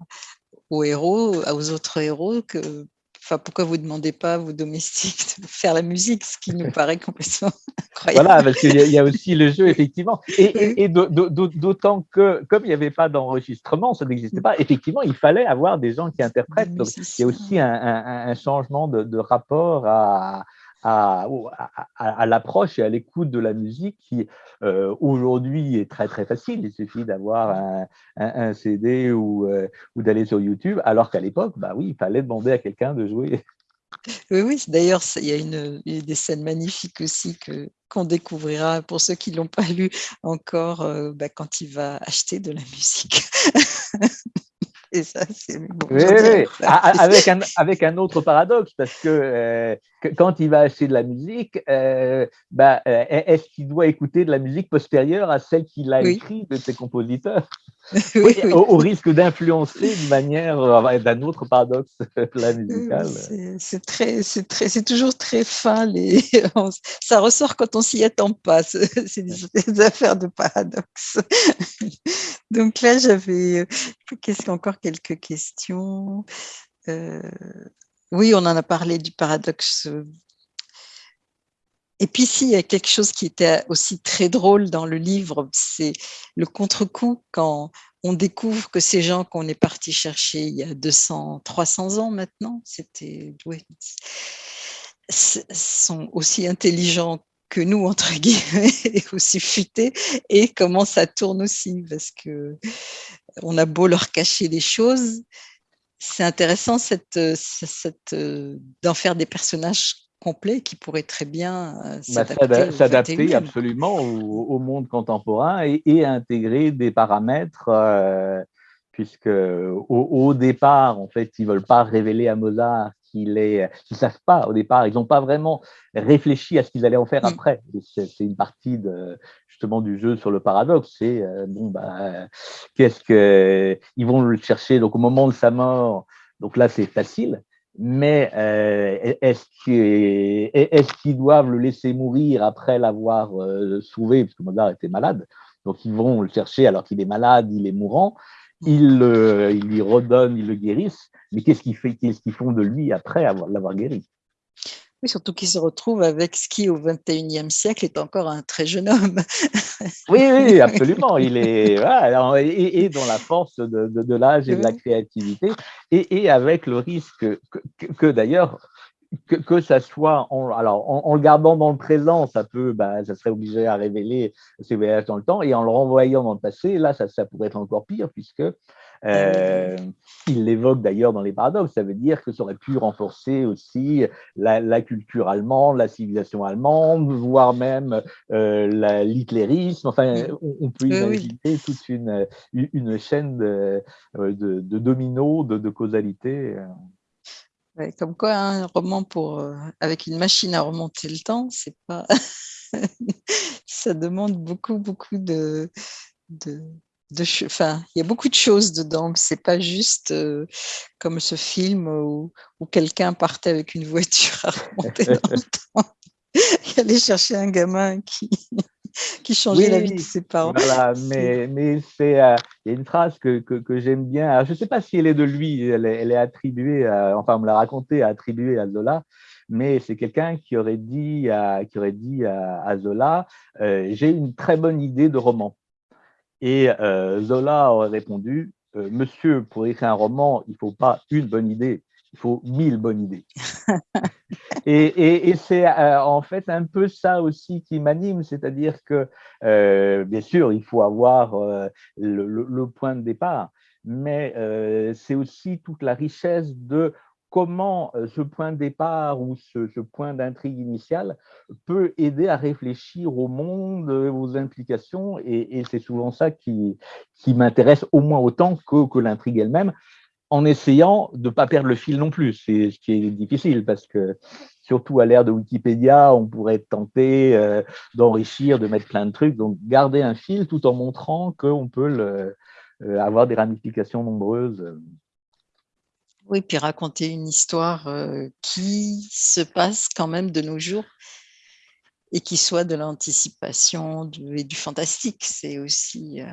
aux héros, aux autres héros, que Enfin, pourquoi vous ne demandez pas à vos domestiques de faire la musique, ce qui nous (laughs) paraît complètement incroyable. Voilà, parce qu'il y, a aussi le jeu, effectivement. Et, d'autant que, comme il n'y avait pas d'enregistrement, ça n'existait pas, effectivement, il fallait avoir des gens qui interprètent. Donc, il y a aussi un changement de, rapport à, à, à, l'approche et à l'écoute de la musique qui euh, aujourd'hui est très très facile. Il suffit d'avoir un, un, CD ou, euh, ou d'aller sur YouTube, alors qu'à l'époque, bah oui, il fallait demander à quelqu'un de jouer. Oui, oui. D'ailleurs, il y, a une, des scènes magnifiques aussi que qu'on découvrira pour ceux qui l'ont pas lu encore euh, bah, quand il va acheter de la musique. (laughs) Et ça, c'est oui, oui. Avec, un, avec un autre paradoxe, parce que, euh, quand il va acheter de la musique, euh, bah, euh, est-ce qu'il doit écouter de la musique postérieure à celle qu'il a écrite de ses compositeurs? (laughs) Oui, au, risque d'influencer de manière, d'un autre paradoxe (laughs) la musicale. C'est très, c'est très, c'est toujours très fin. Les, (laughs) ça ressort quand on s'y attend pas. C'est des, affaires de paradoxe. Donc là, j'avais, qu'est-ce encore quelques questions? Euh, oui, on en a parlé du paradoxe. Et puis, ici, il y a quelque chose qui était aussi très drôle dans le livre, c'est le contre-coup quand on découvre que ces gens qu'on est parti chercher il y a 200, 300 ans maintenant, c'était, sont aussi intelligents que nous, entre guillemets, (laughs) et aussi futés, et comment ça tourne aussi, parce que on a beau leur cacher les choses, c'est intéressant cette, cette, d'en faire des personnages complets qui pourraient très bien euh, bah, s'adapter absolument au, monde contemporain et, intégrer des paramètres euh, puisque au, départ, en fait, ils veulent pas révéler à Mozart qu'ils ne savent pas au départ, ils n'ont pas vraiment réfléchi à ce qu'ils allaient en faire mm. après. C'est une partie de, justement du jeu sur le paradoxe. C'est euh, bon, bah, qu'est-ce que ils vont le chercher donc au moment de sa mort. Donc là, c'est facile. Mais euh, est-ce qu'ils doivent le laisser mourir après l'avoir euh, sauvé, parce que Mozart était malade Donc ils vont le chercher alors qu'il est malade, il est mourant ils, lui redonnent, ils le guérissent, mais qu'est-ce qu'ils font de lui après l'avoir guéri? Oui, surtout qu'il se retrouve avec ce qui, au XXIe siècle, est encore un très jeune homme. (laughs) oui, oui, absolument. Il est et, dans la force de, l'âge et de la créativité, et, avec le risque que d'ailleurs que, ça soit en, alors en, le gardant dans le présent, ça peut, bah, ça serait obligé à révéler ses voyages dans le temps, et en le renvoyant dans le passé, là, ça, ça pourrait être encore pire puisque euh, il l'évoque d'ailleurs dans les paradoxes. Ça veut dire que ça aurait pu renforcer aussi la, culture allemande, la civilisation allemande, voire même euh, l'hitlérisme. Enfin, on, peut imaginer toute une, une chaîne de, de, de dominos, de, de causalité comme quoi, un roman pour, euh, avec une machine à remonter le temps, c'est pas. (laughs) ça demande beaucoup, beaucoup de. de, de enfin, il y a beaucoup de choses dedans. C'est pas juste euh, comme ce film où, où quelqu'un partait avec une voiture à remonter dans le (laughs) temps. Il allait chercher un gamin qui, qui changeait la vie de ses parents. Voilà, mais, mais c'est, euh, il y a une phrase que, que, que j'aime bien. je ne sais pas si elle est de lui, elle est, elle est attribuée, enfin, on me l'a racontée, attribuée à Zola, mais c'est quelqu'un qui aurait dit à, qui aurait dit à, Zola euh, J'ai une très bonne idée de roman. Et euh, Zola aurait répondu Monsieur, pour écrire un roman, il ne faut pas une bonne idée, il faut mille bonnes idées. (laughs) et, c'est euh, en fait un peu ça aussi qui m'anime, c'est-à-dire que, euh, bien sûr, il faut avoir euh, le, point de départ, mais c'est aussi toute la richesse de comment ce point de départ ou ce, point d'intrigue initiale peut aider à réfléchir au monde, aux implications, et, c'est souvent ça qui, m'intéresse au moins autant que, l'intrigue elle-même en essayant de ne pas perdre le fil non plus. C'est ce qui est difficile parce que, surtout à l'ère de Wikipédia, on pourrait tenter euh, d'enrichir, de mettre plein de trucs. Donc, garder un fil tout en montrant qu'on peut euh, avoir des ramifications nombreuses. Oui, puis raconter une histoire euh, qui se passe quand même de nos jours et qui soit de l'anticipation et du fantastique. C'est aussi, euh,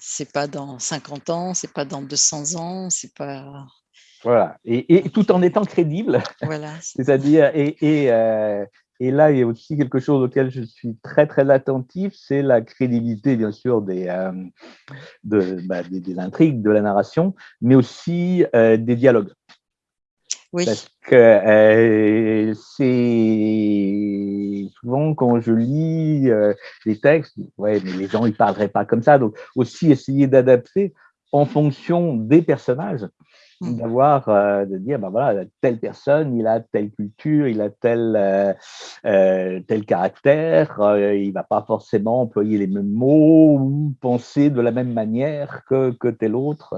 c'est pas dans 50 ans, c'est pas dans 200 ans, c'est pas. Voilà, et, tout en étant crédible. Voilà. (laughs) C'est-à-dire, et, et, euh, et, là, il y a aussi quelque chose auquel je suis très, très attentif, c'est la crédibilité, bien sûr, des, euh, de, bah, des, intrigues, de la narration, mais aussi des dialogues. Oui. Parce que c'est souvent quand je lis euh, des textes, ouais, mais les gens ils parleraient pas comme ça. Donc aussi essayer d'adapter en fonction des personnages, mmh. d'avoir euh, de dire ben voilà telle personne il a telle culture, il a tel euh, tel caractère, il va pas forcément employer les mêmes mots ou penser de la même manière que que tel autre.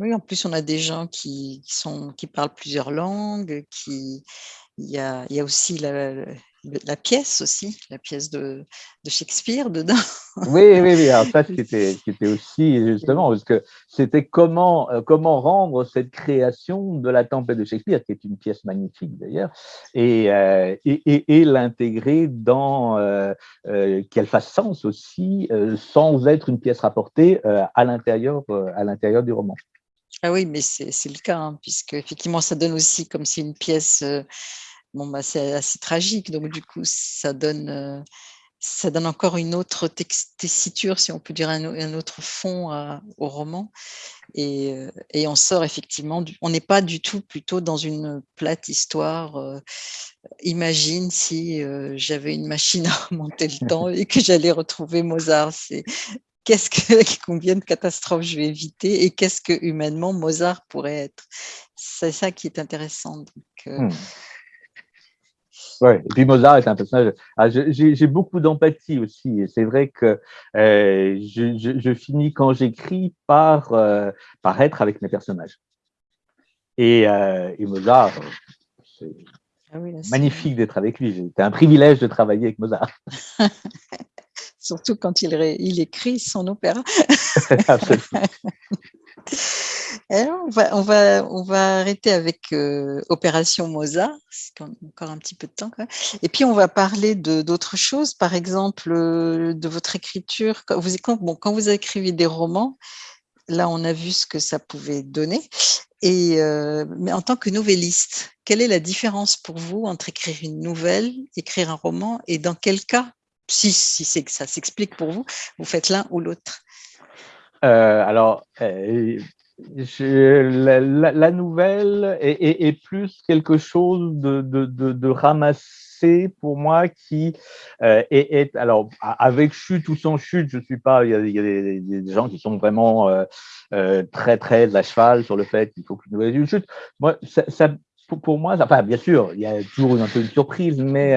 Oui, en plus, on a des gens qui, sont, qui parlent plusieurs langues, qui, il y a, il y a aussi la, la pièce aussi, la pièce de, de Shakespeare dedans. (laughs) Oui, oui, oui. Alors ça, c'était, c'était aussi justement parce que c'était comment, euh, comment rendre cette création de la Tempête de Shakespeare, qui est une pièce magnifique d'ailleurs, et, euh, et, et, l'intégrer dans euh, qu'elle fasse sens aussi, sans être une pièce rapportée à l'intérieur, à l'intérieur du roman. Ah oui, mais c'est le cas, hein, puisque effectivement, ça donne aussi comme si une pièce, bon, bah, c'est assez tragique, donc du coup, ça donne ça donne encore une autre tessiture, si on peut dire un, autre fond au roman. Et, et, on sort effectivement, on n'est pas du tout plutôt dans une plate histoire. imagine si j'avais une machine à remonter le temps et que j'allais retrouver Mozart. C'est qu'est-ce que, (laughs) combien de catastrophes je vais éviter et qu'est-ce que humainement Mozart pourrait être? C'est ça qui est intéressant. Hmm. Ouais, et puis Mozart est un personnage. Ah, j'ai beaucoup d'empathie aussi, c'est vrai que euh, je, finis quand j'écris par, euh, par être avec mes personnages. Et, euh, Mozart, c'est ah magnifique d'être avec lui. C'était un privilège de travailler avec Mozart. (laughs) Surtout quand il, il écrit son opéra. (laughs) Absolument. (laughs) on, va, on, va, on va arrêter avec euh, Opération Mozart, encore un petit peu de temps. Et puis, on va parler d'autres choses, par exemple, euh, de votre écriture. Quand vous, quand, bon, quand vous écrivez des romans, là, on a vu ce que ça pouvait donner. Et, euh, mais en tant que novelliste, quelle est la différence pour vous entre écrire une nouvelle, écrire un roman, et dans quel cas, si, si ça s'explique pour vous, vous faites l'un ou l'autre? Alors, la, nouvelle est, plus quelque chose de, de, ramassé pour moi qui euh, est, alors avec chute ou sans chute, je suis pas. Il y a, des, gens qui sont vraiment euh, euh, très très à cheval sur le fait qu'il faut qu'une nouvelle une chute. Moi, ça, pour, moi, enfin bien sûr, il y a toujours un peu une surprise, mais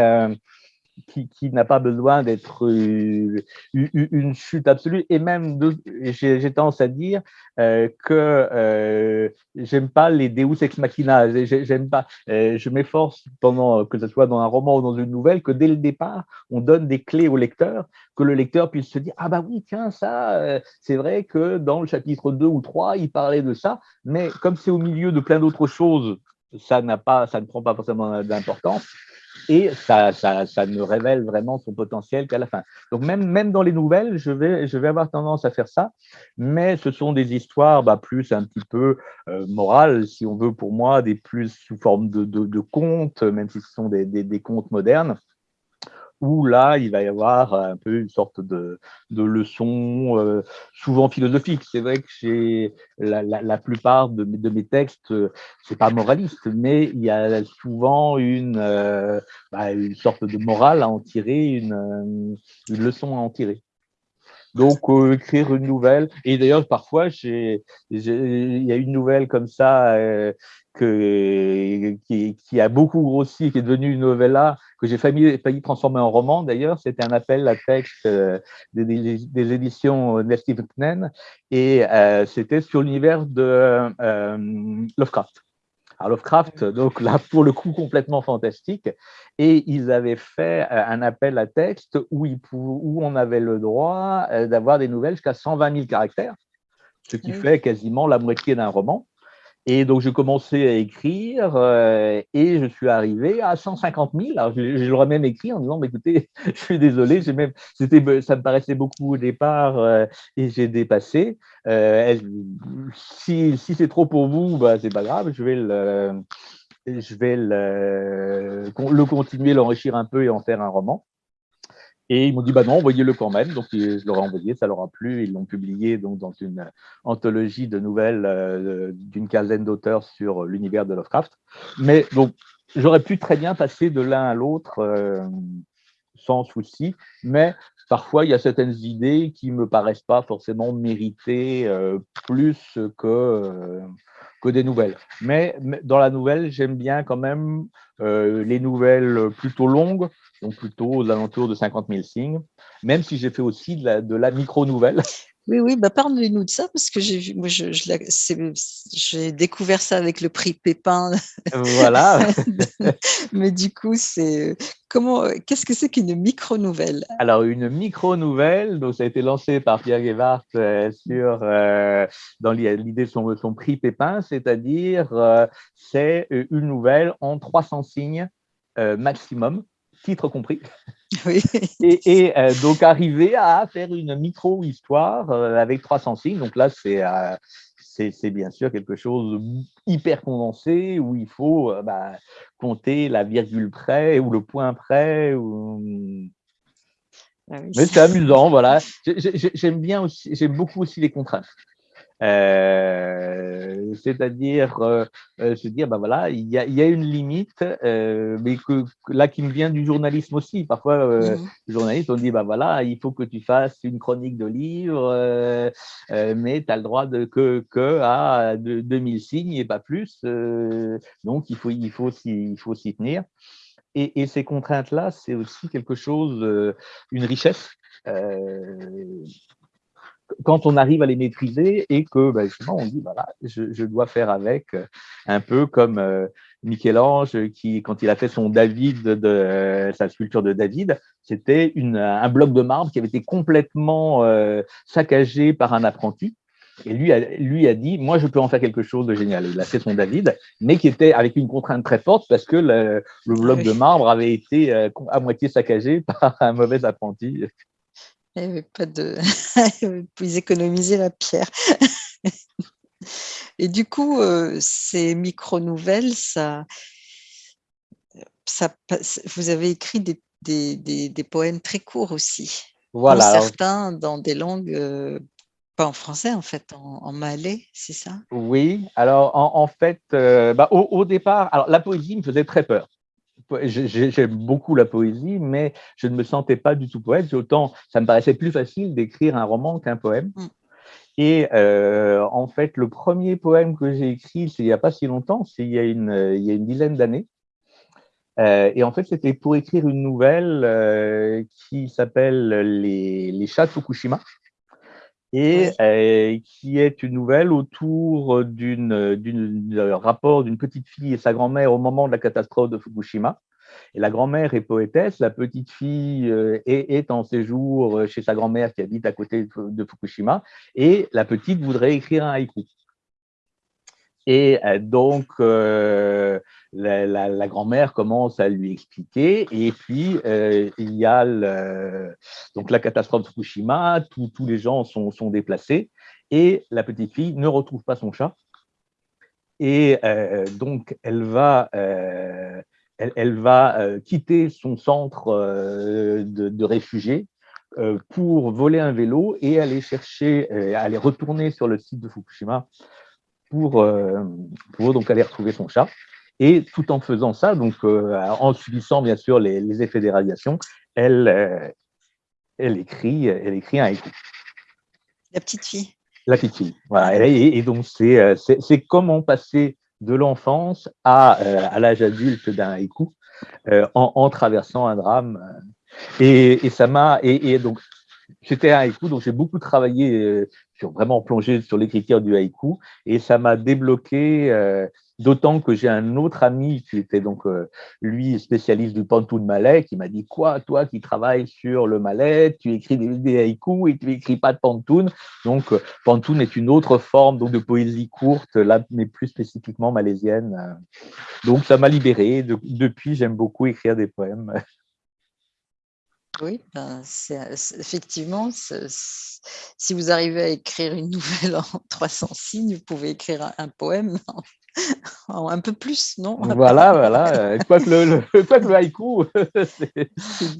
qui, n'a pas besoin d'être euh, une chute absolue. Et même, j'ai tendance à dire euh, que euh, j'aime pas les Deus ex machina. J'aime pas. je m'efforce pendant que ce soit dans un roman ou dans une nouvelle que dès le départ, on donne des clés au lecteur, que le lecteur puisse se dire ah bah oui tiens ça, c'est vrai que dans le chapitre 2 ou 3 il parlait de ça, mais comme c'est au milieu de plein d'autres choses, ça n'a pas, ça ne prend pas forcément d'importance et ça, ça, ça, ne révèle vraiment son potentiel qu'à la fin. Donc même, même dans les nouvelles, je vais, je vais avoir tendance à faire ça, mais ce sont des histoires bah, plus un petit peu euh, morales, si on veut pour moi, des plus sous forme de, de, contes, même si ce sont des, des contes modernes où là, il va y avoir un peu une sorte de, de leçon, euh, souvent philosophique. C'est vrai que chez la, la, plupart de mes, textes, c'est pas moraliste, mais il y a souvent une, euh, bah, une sorte de morale à en tirer, une, une leçon à en tirer. Donc, euh, écrire une nouvelle. Et d'ailleurs, parfois, il y a une nouvelle comme ça euh, que, qui, qui, a beaucoup grossi, qui est devenue une novella, que j'ai failli, failli, transformer en roman. D'ailleurs, c'était un appel à texte euh, des, des, éditions Nestive Knen, et c'était sur l'univers de Lovecraft. Alors Lovecraft, donc là, pour le coup, complètement fantastique. Et ils avaient fait euh, un appel à texte où, où on avait le droit euh, d'avoir des nouvelles jusqu'à 120 000 caractères, ce qui fait quasiment la moitié d'un roman. Et donc, j'ai commencé à écrire euh, et je suis arrivé à 150 000. Alors, je, je l'aurais même écrit en disant, écoutez, (laughs) je suis désolé, même, ça me paraissait beaucoup au départ euh, et j'ai dépassé. Euh, si, si c'est trop pour vous, bah, c'est pas grave, je vais le, je vais le, le continuer, l'enrichir un peu et en faire un roman. Et ils m'ont dit, bah non, envoyez-le quand même. Donc, je leur ai envoyé, ça leur a plu. Ils l'ont publié donc, dans une anthologie de nouvelles euh, d'une quinzaine d'auteurs sur l'univers de Lovecraft. Mais donc, j'aurais pu très bien passer de l'un à l'autre euh, sans souci. Mais parfois, il y a certaines idées qui ne me paraissent pas forcément mériter euh, plus que, que des nouvelles. Mais, mais dans la nouvelle, j'aime bien quand même les nouvelles plutôt longues donc plutôt aux alentours de 50 000 signes, même si j'ai fait aussi de la, de la micro-nouvelle. Oui, oui, bah parle-nous de ça, parce que j'ai je, découvert ça avec le prix Pépin. Voilà. (laughs) Mais du coup, c'est comment, qu'est-ce que c'est qu'une micro-nouvelle? Alors, une micro-nouvelle, donc ça a été lancé par Pierre Guevart euh, sur, euh, dans l'idée de son, son, prix Pépin, c'est-à-dire euh, c'est une nouvelle en 300 signes maximum titre compris. (laughs) Et, euh, donc arriver à faire une micro-histoire euh, avec 300 signes. Donc là, euh, c'est c'est bien sûr quelque chose de hyper condensé où il faut bah, compter la virgule près ou le point près. Ou... Ah Mais c'est amusant, voilà. J'aime bien aussi, j'aime beaucoup aussi les contraintes. Euh, c'est-à-dire euh, euh, se dire, ben voilà, il y a, y a, une limite, mais que, là qui me vient du journalisme aussi. Parfois, mmh. le journaliste, on dit, ben voilà, il faut que tu fasses une chronique de livre, mais tu as le droit de, que, que à 2000 signes et pas plus. donc, il faut, il faut il faut s'y tenir. Et, et, ces contraintes-là, c'est aussi quelque chose, une richesse quand on arrive à les maîtriser et que ben, justement on dit voilà, je, je, dois faire avec euh, un peu comme euh, Michel-Ange qui, quand il a fait son David de euh, sa sculpture de David, c'était un bloc de marbre qui avait été complètement saccagé par un apprenti. Et lui a, lui a dit, moi, je peux en faire quelque chose de génial. Il a fait son David, mais qui était avec une contrainte très forte parce que le, le bloc de marbre avait été à moitié saccagé (laughs) par un mauvais apprenti. Il n'y avait pas de. (laughs) Ils économiser la pierre. Et du coup, euh, ces micro-nouvelles, ça, ça, vous avez écrit des, des, des, poèmes très courts aussi. Voilà. certains dans des langues, euh, pas en français en fait, en, malais, c'est ça? Oui, alors en, fait, euh, bah, au, au, départ, alors la poésie me faisait très peur j'aime beaucoup la poésie, mais je ne me sentais pas du tout poète. Autant, ça me paraissait plus facile d'écrire un roman qu'un poème. Mm. Et euh, en fait, le premier poème que j'ai écrit, c'est il n'y a pas si longtemps, c'est il, y a une, il y a une dizaine d'années. Euh, et en fait, c'était pour écrire une nouvelle euh, qui s'appelle les, les chats de Fukushima et euh, qui est une nouvelle autour d'un rapport d'une petite fille et sa grand-mère au moment de la catastrophe de Fukushima. Et la grand-mère est poétesse, la petite fille euh, est, est, en séjour chez sa grand-mère qui habite à côté de Fukushima, et la petite voudrait écrire un haïku. Et euh, donc, euh, la, grand-mère commence à lui expliquer. Et puis, euh, il y a donc la catastrophe de Fukushima, tous les gens sont, déplacés. Et la petite fille ne retrouve pas son chat. Et donc, elle va, elle, va quitter son centre de, de réfugiés pour voler un vélo et aller chercher, aller retourner sur le site de Fukushima pour, euh, pour donc aller retrouver son chat. Et tout en faisant ça, donc euh, en subissant bien sûr les, effets des radiations, elle, euh, elle, écrit, elle écrit un haïku. La petite fille. La petite fille, voilà. Et, donc c'est comment passer de l'enfance à, à l'âge adulte d'un haïku en, en, traversant un drame. Et, et ça m'a et, et, donc c'était un haïku, donc j'ai beaucoup travaillé sur vraiment plongé sur l'écriture du haïku. Et ça m'a débloqué euh, d'autant que j'ai un autre ami qui était donc euh, lui spécialiste du pantoun malais qui m'a dit quoi toi qui travailles sur le malais tu écris des, des haïkus et tu écris pas de pantoun donc euh, pantoun est une autre forme donc de poésie courte là mais plus spécifiquement malaisienne. Donc ça m'a libéré. Depuis j'aime beaucoup écrire des poèmes (laughs) Oui, ben, effectivement, si vous arrivez à écrire une (laughs) nouvelle en 300 signes, vous pouvez écrire un, poème (laughs) en, un peu plus, non? (laughs) Voilà, voilà. Quoique le, le, quoi le haïku,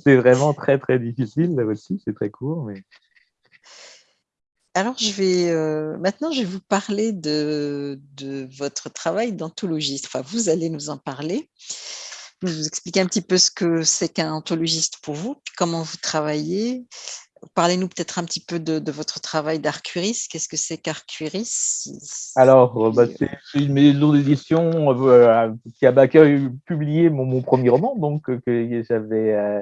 c'est vraiment très, très difficile là aussi, c'est très court. Mais... Alors, je vais euh, maintenant, je vais vous parler de, de votre travail d'anthologiste. Enfin, vous allez nous en parler vous expliquer un petit peu ce que c'est qu'un anthologiste pour vous, comment vous travaillez. Parlez-nous peut-être un petit peu de, votre travail d'Arcuris. Qu'est-ce que c'est qu'Arcuris Alors, euh, bah, c'est une maison d'édition euh, qui a bah, publié mon, mon, premier roman, donc euh, que j'avais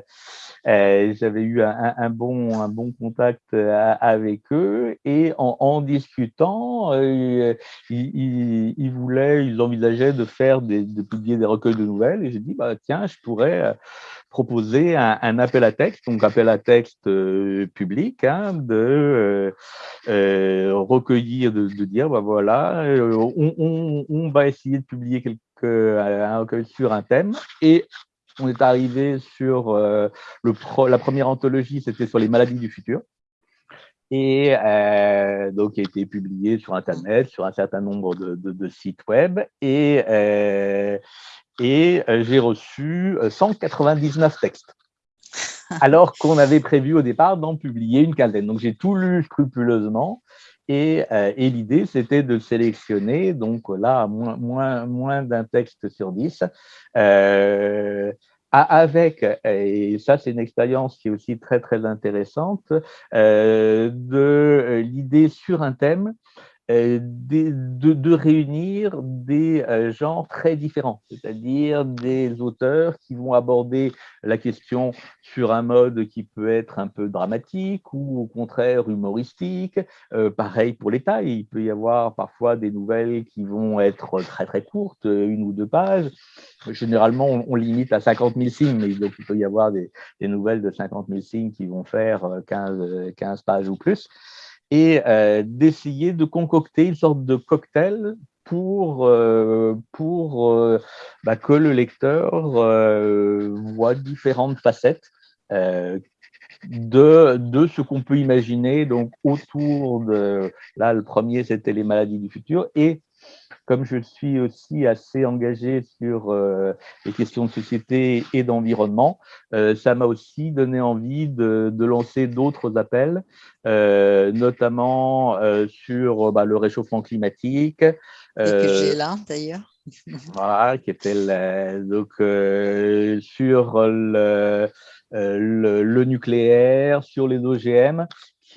euh, j'avais eu un, bon, un bon contact euh, avec eux. Et en, discutant, euh, ils, ils, voulaient, ils envisageaient de faire des, de publier des recueils de nouvelles. Et j'ai dit bah tiens, je pourrais proposer un, appel à texte, donc appel à texte public, hein, de recueillir, de, dire bah voilà, on, va essayer de publier quelque, un recueil sur un thème et on est arrivé sur euh, la première anthologie, c'était sur les maladies du futur. Et euh, donc, il a été publié sur Internet, sur un certain nombre de, sites web. Et, euh, et j'ai reçu 199 textes. (laughs) alors qu'on avait prévu au départ d'en publier une quinzaine. Donc j'ai tout lu scrupuleusement et, et l'idée c'était de sélectionner, donc là, moins, moins, moins d'un texte sur dix, euh, avec, et ça c'est une expérience qui est aussi très très intéressante, euh, de l'idée sur un thème euh, de, de, réunir des euh, genres très différents, c'est-à-dire des auteurs qui vont aborder la question sur un mode qui peut être un peu dramatique ou au contraire humoristique. Euh, pareil pour les tailles, il peut y avoir parfois des nouvelles qui vont être très très courtes, une ou deux pages. Généralement, on, limite à 50 000 signes, mais donc il peut y avoir des, des nouvelles de 50 000 signes qui vont faire 15, 15 pages ou plus et euh, d'essayer de concocter une sorte de cocktail pour, euh, pour euh, bah, que le lecteur voit différentes facettes de, de ce qu'on peut imaginer donc autour de, là le premier c'était les maladies du futur, comme je suis aussi assez engagé sur euh, les questions de société et d'environnement, euh, ça m'a aussi donné envie de, lancer d'autres appels, euh, notamment sur bah, le réchauffement climatique. et que j'ai là d'ailleurs. (laughs) voilà, qui était donc sur le, le, nucléaire, sur les OGM,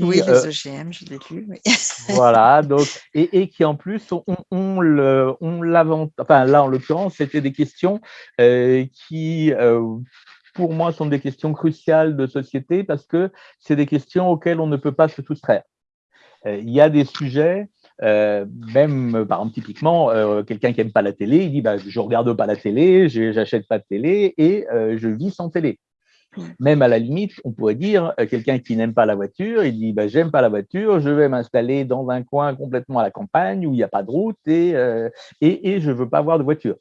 oui, les OGM, je l'ai lu. (laughs) voilà, donc, et, et, qui en plus, on, on, le, on enfin là en l'occurrence, c'était des questions euh, qui, euh, pour moi, sont des questions cruciales de société parce que c'est des questions auxquelles on ne peut pas se soustraire. Euh, il y a des sujets, même par exemple typiquement, quelqu'un qui n'aime pas la télé, il dit bah, je regarde pas la télé, j'achète pas de télé et je vis sans télé. Même à la limite, on pourrait dire, euh, quelqu'un qui n'aime pas la voiture, il dit bah, j'aime pas la voiture, je vais m'installer dans un coin complètement à la campagne où il n'y a pas de route et, euh, je veux pas avoir de voiture.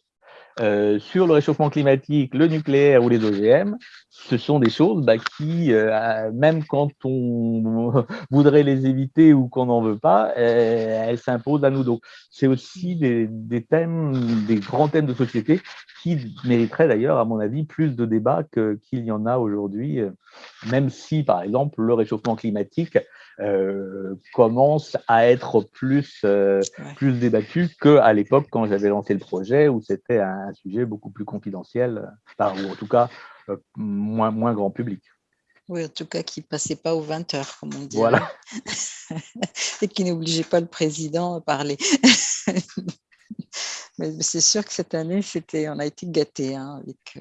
Euh, sur le réchauffement climatique, le nucléaire ou les OGM, ce sont des choses bah, qui, euh, même quand on (laughs) voudrait les éviter ou qu'on n'en veut pas, euh, elles s'imposent à nous. Donc, c'est aussi des, des, thèmes, des grands thèmes de société qui mériteraient d'ailleurs, à mon avis, plus de débats qu'il y en a aujourd'hui, même si, par exemple, le réchauffement climatique euh, commence à être plus, euh, plus débattu qu'à l'époque quand j'avais lancé le projet où c'était un, sujet beaucoup plus confidentiel, enfin, ou en tout cas euh, moins, moins grand public. Oui, en tout cas, qui ne passait pas aux 20 heures, comme on dit. Voilà. (laughs) Et qui n'obligeait pas le président à parler. (laughs) Mais c'est sûr que cette année, on a été gâtés hein, avec,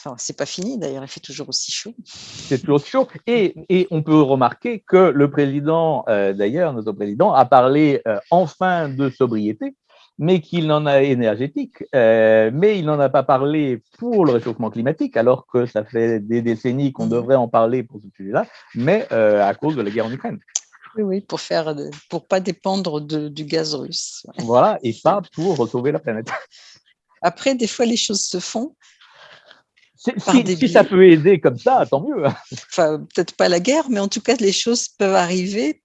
Enfin, c'est pas fini d'ailleurs, il fait toujours aussi chaud. C'est toujours chaud. Et, et, on peut remarquer que le président, euh, d'ailleurs, notre président, a parlé euh, enfin de sobriété, mais qu'il n'en a énergétique, euh, mais il n'en a pas parlé pour le réchauffement climatique, alors que ça fait des décennies qu'on mmh. devrait en parler pour ce sujet-là, mais à cause de la guerre en Ukraine. Oui, oui, pour faire, pour pas dépendre de, du gaz russe. Voilà, et pas pour sauver la planète. Après, des fois, les choses se font, si, ça peut aider comme ça, tant mieux. Enfin, peut-être pas la guerre, mais en tout cas, les choses peuvent arriver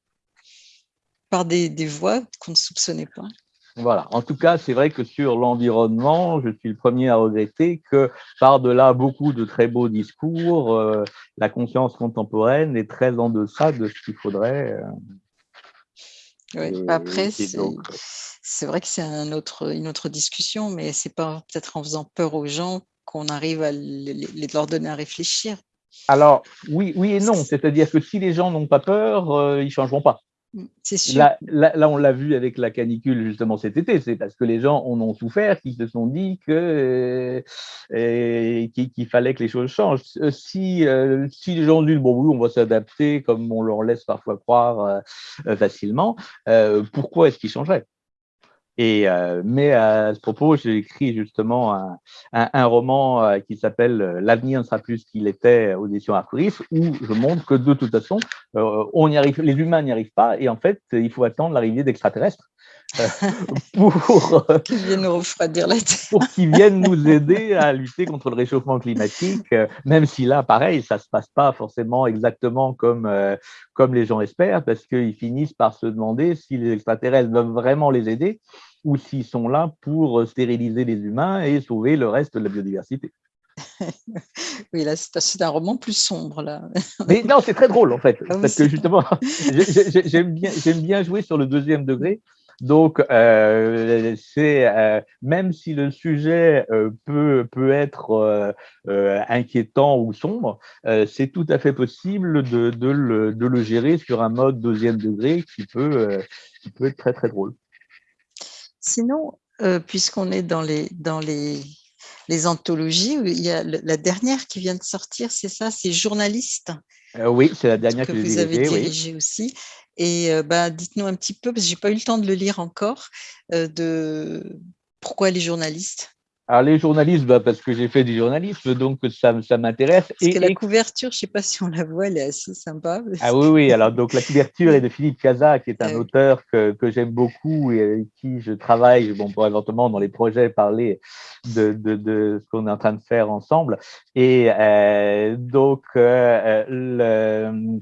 par des, des voies qu'on ne soupçonnait pas. Voilà. En tout cas, c'est vrai que sur l'environnement, je suis le premier à regretter que par-delà beaucoup de très beaux discours, euh, la conscience contemporaine est très en deçà de ce qu'il faudrait. Euh, oui. Après, c'est vrai que c'est un autre, une autre discussion, mais c'est pas peut-être en faisant peur aux gens qu'on arrive à les, leur donner à réfléchir. Alors, oui, oui et non. C'est-à-dire que si les gens n'ont pas peur, euh, ils ne changeront pas. Mm. Là, on l'a vu avec la canicule justement cet été, c'est parce que les gens en ont souffert qu'ils se sont dit que euh, qu'il fallait que les choses changent. Euh, si, si les gens disent bon oui, on va s'adapter comme on leur laisse parfois croire facilement, pourquoi est-ce qu'ils changeraient et, euh, mais à ce propos, j'ai écrit justement un, roman euh, qui s'appelle euh, L'avenir ne sera plus ce qu'il était aux éditions où je montre que de toute façon, on y arrive, les humains n'y arrivent pas, et en fait, il faut attendre l'arrivée d'extraterrestres (laughs) pour qu'ils viennent nous refroidir la Terre. Pour qu'ils viennent nous aider à lutter contre le réchauffement climatique, même si là, pareil, ça se passe pas forcément exactement comme, comme les gens espèrent, parce qu'ils finissent par se demander si les extraterrestres doivent vraiment les aider ou s'ils sont là pour stériliser les humains et sauver le reste de la biodiversité. (laughs) oui, là, c'est un roman plus sombre, là. (laughs) Mais non, c'est très drôle, en fait, ah parce que justement, j'aime bien, bien jouer sur le deuxième degré. Donc, euh, c'est euh, même si le sujet euh, peut, peut être inquiétant ou sombre, c'est tout à fait possible de, de, le, de, le, gérer sur un mode deuxième degré qui peut, qui peut être très, très drôle. Sinon, puisqu'on est dans les, dans les les anthologies. Il y a la dernière qui vient de sortir, c'est ça, c'est Journaliste. Euh, oui, c'est la dernière que, vous avez dirigée aussi. Et euh, bah, dites-nous un petit peu, parce que je n'ai pas eu le temps de le lire encore, euh, de pourquoi les journalistes? Alors, les journalistes, bah, parce que j'ai fait du journalisme, donc ça, ça m'intéresse. Parce et, que la couverture, je ne sais pas si on la voit, elle est assez sympa. Ah oui, oui, alors donc la couverture est de Philippe Casa, qui est un auteur que, que j'aime beaucoup et avec qui je travaille, bon, pour éventuellement dans les projets parler de, de, de ce qu'on est en train de faire ensemble. Et euh, donc, euh, le,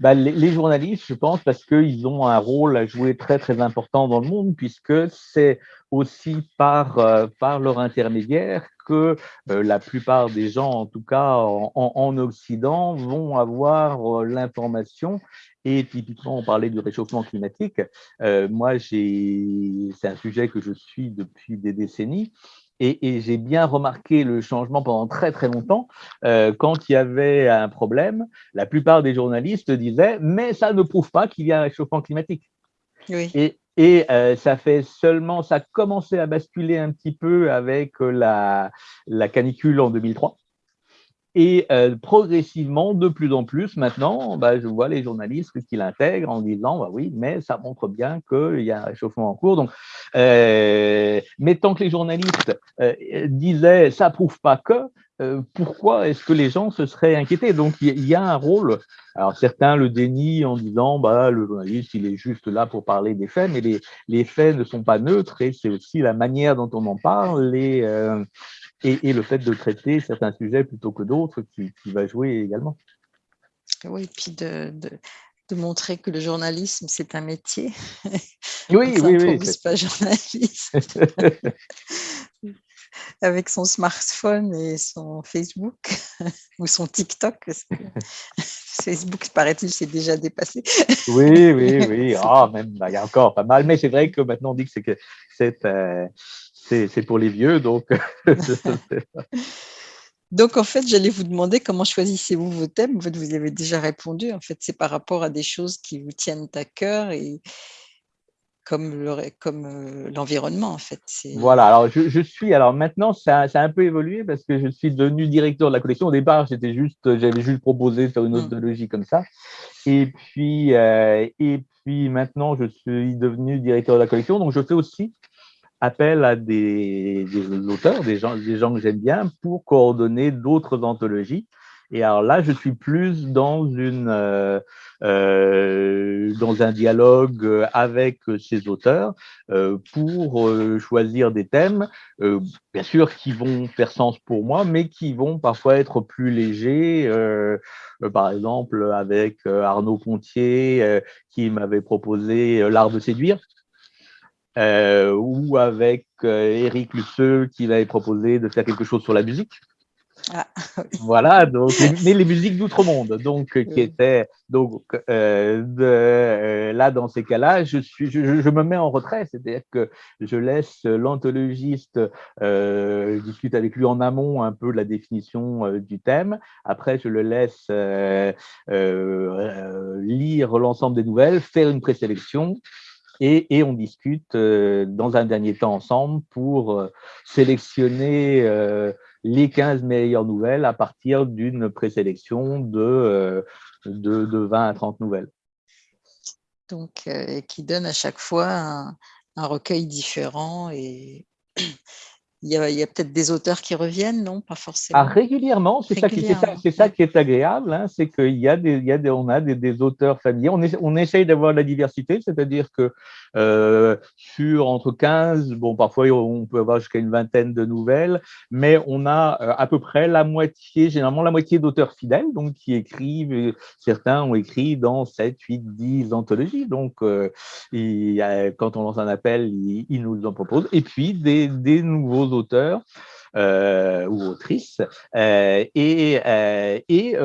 bah, les, les, journalistes, je pense, parce qu'ils ont un rôle à jouer très, très important dans le monde, puisque c'est aussi par, euh, par leur intermédiaire que euh, la plupart des gens, en tout cas en, en Occident, vont avoir euh, l'information. Et typiquement, on parlait du réchauffement climatique. moi, c'est un sujet que je suis depuis des décennies. Et, et j'ai bien remarqué le changement pendant très très longtemps. Euh, quand il y avait un problème, la plupart des journalistes disaient « mais ça ne prouve pas qu'il y a un réchauffement climatique oui. ». Et, et euh, ça fait seulement, ça a commencé à basculer un petit peu avec euh, la, la canicule en 2003. Et euh, progressivement, de plus en plus, maintenant, bah, je vois les journalistes qui l'intègrent en disant bah oui, mais ça montre bien qu'il y a un réchauffement en cours. Donc, mais tant que les journalistes disaient ça prouve pas que, pourquoi est-ce que les gens se seraient inquiétés? Donc, il y, a un rôle. Alors, certains le dénient en disant, bah, le journaliste, il est juste là pour parler des faits, mais les, les faits ne sont pas neutres et c'est aussi la manière dont on en parle et, euh, et, et, le fait de traiter certains sujets plutôt que d'autres qui, qui, va jouer également. Oui, et puis de, de, de montrer que le journalisme, c'est un métier. Oui, (laughs) oui, oui. pas journaliste. (laughs) (laughs) (laughs) avec son smartphone et son Facebook (laughs) ou son TikTok. (laughs) Facebook, paraît-il, c'est déjà dépassé. oui, oui, oui. Ah, même, bah, il y a encore pas mal. Mais c'est vrai que maintenant, on dit que c'est que c'est euh, pour les vieux. Donc, donc, en fait, j'allais vous demander comment choisissez-vous vos thèmes. En fait, vous y avez déjà répondu. En fait, c'est par rapport à des choses qui vous tiennent à cœur et, comme euh, l'environnement en fait. Voilà, alors je, je, suis, alors maintenant ça, ça, a un peu évolué parce que je suis devenu directeur de la collection. Au départ, j'étais juste, j'avais juste proposé de faire une mmh. comme ça. Et puis, euh, et puis maintenant, je suis devenu directeur de la collection. Donc, je fais aussi appel à des, des auteurs, des gens, des gens que j'aime bien pour coordonner d'autres anthologies. Et alors là, je suis plus dans une euh, euh, dans un dialogue avec ces auteurs euh, pour euh, choisir des thèmes, euh, bien sûr qui vont faire sens pour moi, mais qui vont parfois être plus légers. Par exemple, avec Arnaud Pontier qui m'avait proposé l'art de séduire. ou avec Eric Lusseux qui m'avait proposé de faire quelque chose sur la musique. Ah, (laughs) Voilà, donc, mais les musiques d'outre-monde, donc, euh, qui étaient, donc, euh, de, euh, là, dans ces cas-là, je, suis, je, je, me mets en retrait, c'est-à-dire que je laisse l'anthologiste euh, discuter avec lui en amont un peu de la définition du thème. Après, je le laisse lire l'ensemble des nouvelles, faire une présélection. Et, et on discute dans un dernier temps ensemble pour sélectionner les 15 meilleures nouvelles à partir d'une présélection de, euh, de, de, 20 à 30 nouvelles. Donc, euh, qui donne à chaque fois un, un recueil différent et il y a, a peut-être des auteurs qui reviennent, non? Pas forcément. Ah, régulièrement, c'est ça, qui, ça, ça qui est agréable, hein, c'est qu'il y a des, il y a des, on a des, des auteurs familiers. On, on essaye d'avoir la diversité, c'est-à-dire que euh, sur entre 15, bon, parfois on peut avoir jusqu'à une vingtaine de nouvelles, mais on a euh, à peu près la moitié, généralement la moitié d'auteurs fidèles, donc qui écrivent, certains ont écrit dans 7, 8, 10 anthologies, donc euh, il, quand on lance un appel, ils, ils nous en proposent, et puis des, des nouveaux auteurs. ou autrices, et, et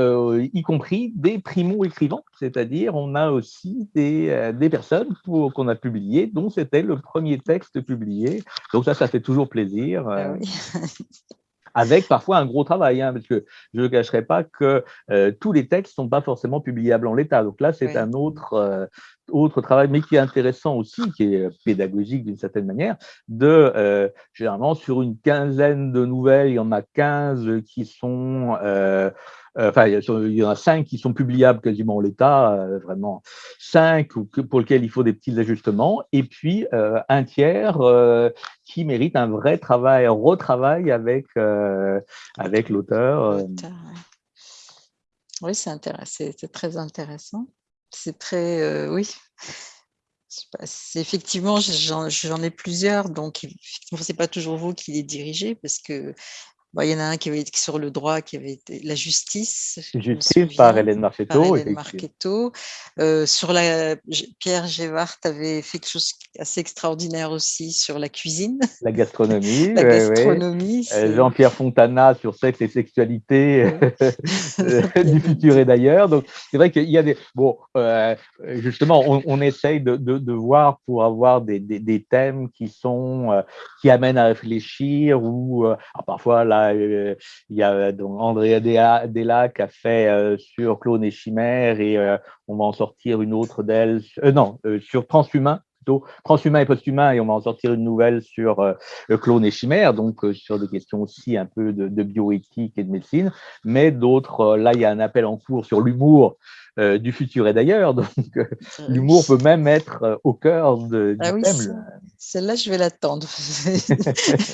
y compris des primo-écrivants, c'est-à-dire on a aussi des, des personnes qu'on a publiées, dont c'était le premier texte publié. Donc ça, ça fait toujours plaisir. Ah (laughs) avec parfois un gros travail, hein, parce que je ne cacherai pas que euh, tous les textes ne sont pas forcément publiables en l'état. Donc là, c'est un autre, euh, autre travail, mais qui est intéressant aussi, qui est pédagogique d'une certaine manière, de, euh, généralement, sur une quinzaine de nouvelles, il y en a 15 qui sont euh, enfin, il y en a cinq qui sont publiables quasiment en l'état, euh, vraiment cinq pour lesquels il faut des petits ajustements, et puis euh, un tiers qui mérite un vrai travail, un retravail avec, avec l'auteur. Oui, c'est très intéressant. C'est très, oui. Effectivement, j'en ai plusieurs, donc ce n'est pas toujours vous qui les dirigez, parce que il y en a un qui avait été sur le droit, qui avait été la justice. Justice par Hélène Marchetto. Hélène Marchetto. Euh, sur la, Pierre Gévart avait fait quelque chose assez extraordinaire aussi sur la cuisine. La gastronomie. (laughs) la gastronomie. Euh, Jean-Pierre Fontana sur sexe et sexualité (laughs) euh, (laughs) du futur et d'ailleurs. Donc, c'est vrai qu'il y a des. Bon, justement, on, essaye de, de, voir pour avoir des, des, des thèmes qui sont. qui amènent à réfléchir ou parfois là, euh, il y a donc Andrea Della qui a fait euh, sur Clone et Chimère et euh, on va en sortir une autre d'elle, non, sur Transhumain transhumain et posthumain, et on va en sortir une nouvelle sur le clone et chimère, donc sur des questions aussi un peu de, bioéthique et de médecine, mais d'autres, là, il y a un appel en cours sur l'humour du futur et d'ailleurs, (laughs) donc l'humour peut même être au cœur de, du ah oui, thème. Celle-là, je vais l'attendre.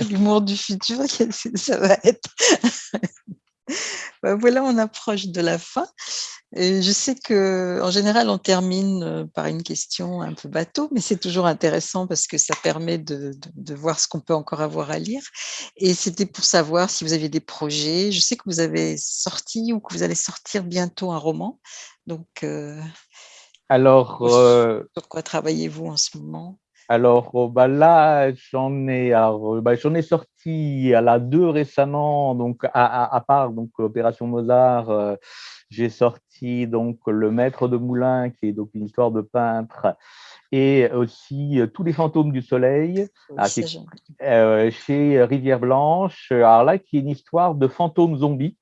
(laughs) l'humour du futur, (laughs) ça va être... Ben voilà, on approche de la fin. Et je sais qu'en général, on termine euh, par une question un peu bateau, mais c'est toujours intéressant parce que ça permet de, de, voir ce qu'on peut encore avoir à lire. Et c'était pour savoir si vous aviez des projets. Je sais que vous avez sorti ou que vous allez sortir bientôt un roman. Donc, euh, alors, euh, sur quoi travaillez-vous en ce moment? Alors oh, bah là, j'en ai, bah, j'en ai sorti à la deux récemment, donc à, à, part donc Opération Mozart, j'ai sorti donc Le Maître de Moulin, qui est donc une histoire de peintre, et aussi Tous les fantômes du soleil, ah, euh, chez Rivière Blanche. Alors là, qui est une histoire de fantômes zombies.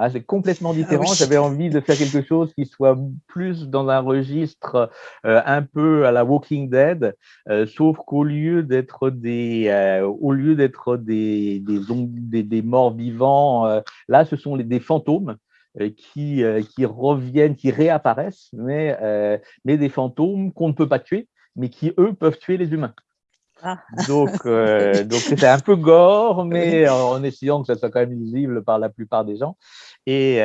Ah, c'est complètement ah différent. J'avais envie de faire quelque chose qui soit plus dans un registre euh, un peu à la Walking Dead, euh, sauf qu'au lieu d'être des, au lieu d'être des, des, des, morts vivants, là, ce sont les, des fantômes euh, qui, euh, qui reviennent, qui réapparaissent, mais, euh, mais des fantômes qu'on ne peut pas tuer, mais qui, eux, peuvent tuer les humains. Ah. Donc, (laughs) donc c'était un peu gore, mais en, essayant que ça soit quand même lisible par la plupart des gens. Et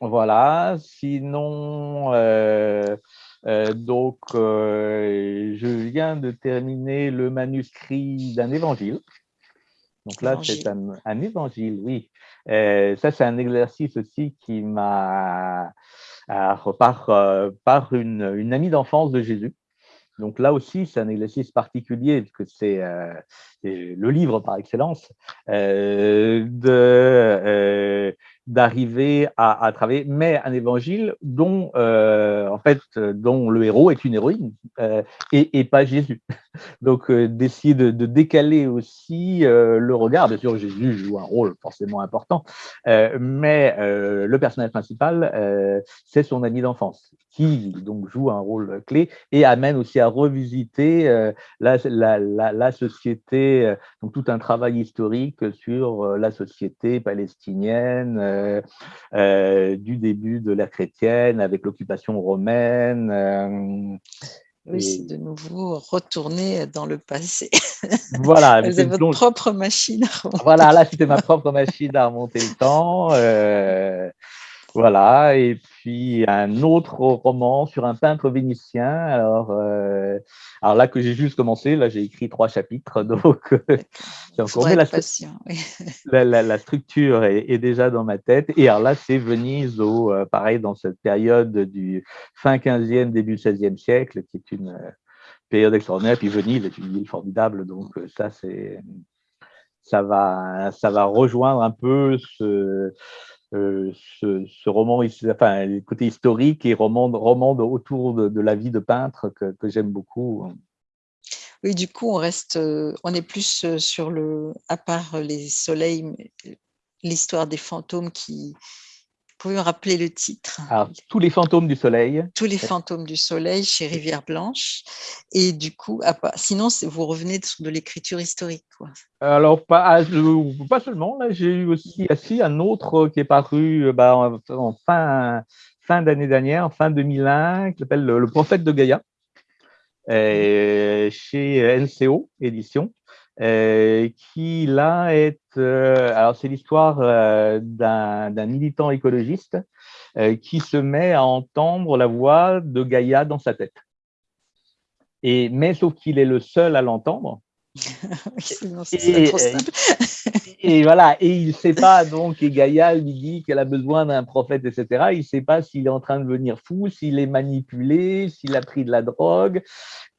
voilà, sinon, donc, je viens de terminer le manuscrit d'un évangile. Donc là, c'est un, un, évangile, oui. Euh, ça, c'est un exercice aussi qui m'a par, euh, par une, une amie d'enfance de Jésus. Donc là aussi, c'est un exercice particulier, parce que c'est euh, le livre par excellence, euh, de, d'arriver à, travailler, mais un évangile dont, euh, en fait, dont le héros est une héroïne euh, et, pas Jésus. (laughs) Donc, euh, d'essayer de, décaler aussi le regard. Bien sûr, Jésus joue un rôle forcément important, mais le personnage principal, c'est son ami d'enfance qui donc joue un rôle clé et amène aussi à revisiter la, société, donc tout un travail historique sur la société palestinienne, euh, euh, du début de l'ère chrétienne avec l'occupation romaine. Euh, oui, c'est de nouveau retourner dans le passé. (laughs) Voilà. Avez votre propre machine à remonter. Voilà, là, c'était ma propre machine à remonter le temps. Voilà, et puis un autre roman sur un peintre vénitien. Alors, euh, alors là que j'ai juste commencé, là j'ai écrit trois chapitres, (laughs) donc c'est encore (laughs) la, la, la, structure est, déjà dans ma tête. Et alors là, c'est Venise, au, euh, pareil, dans cette période du fin 15e, début 16e siècle, qui est une euh, période extraordinaire. Puis Venise est une ville formidable, donc ça c'est ça va, ça va rejoindre un peu ce, euh, ce, roman, enfin, le côté historique et roman, roman autour de, la vie de peintre que, que j'aime beaucoup. Oui, du coup, on reste, euh, on est plus euh, sur le, à part les soleils, l'histoire des fantômes qui, pouvez me rappeler le titre? Alors, Tous les fantômes du soleil. Tous les fantômes du soleil chez Rivière Blanche. Et du coup, sinon, vous revenez de, de l'écriture historique. Quoi. Alors, pas, ah, pas seulement. J'ai eu aussi assis un autre qui est paru euh, bah, en, fin, fin d'année dernière, fin 2001, qui s'appelle le, prophète de Gaïa, chez NCO Édition. Euh, qui là est, euh, alors c'est l'histoire euh, d'un militant écologiste qui se met à entendre la voix de Gaïa dans sa tête. Et, mais sauf qu'il est le seul à l'entendre, (laughs) et, voilà, et il ne sait pas, donc, et Gaïa lui dit qu'elle a besoin d'un prophète, etc. Il ne sait pas s'il est en train de devenir fou, s'il est manipulé, s'il a pris de la drogue.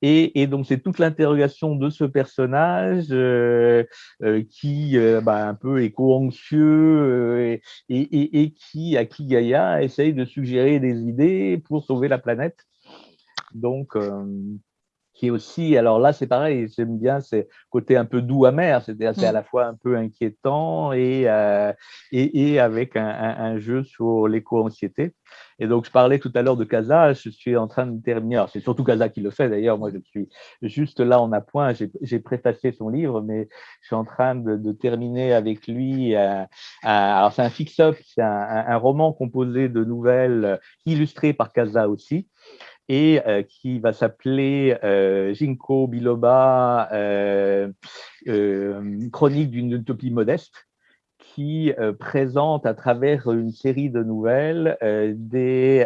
Et, donc, c'est toute l'interrogation de ce personnage euh, euh, qui, euh, bah, un peu éco-anxieux et, et, qui, à qui Gaïa essaye de suggérer des idées pour sauver la planète. Donc, qui est aussi, alors là c'est pareil, j'aime bien, c'est côté un peu doux amer, c'est-à-dire c'est à mm. la fois un peu inquiétant et, euh, et, avec un, jeu sur l'éco-anxiété. Et donc je parlais tout à l'heure de Casa, je suis en train de terminer, c'est surtout Casa qui le fait d'ailleurs, moi je suis juste là en appoint, j'ai préfacé son livre, mais je suis en train de, terminer avec lui, euh, alors c'est un fix-up, c'est un, un roman composé de nouvelles illustrées par Casa aussi, et euh, qui va s'appeler euh, Jinko Biloba, euh, Chronique d'une utopie modeste, qui présente à travers une série de nouvelles des,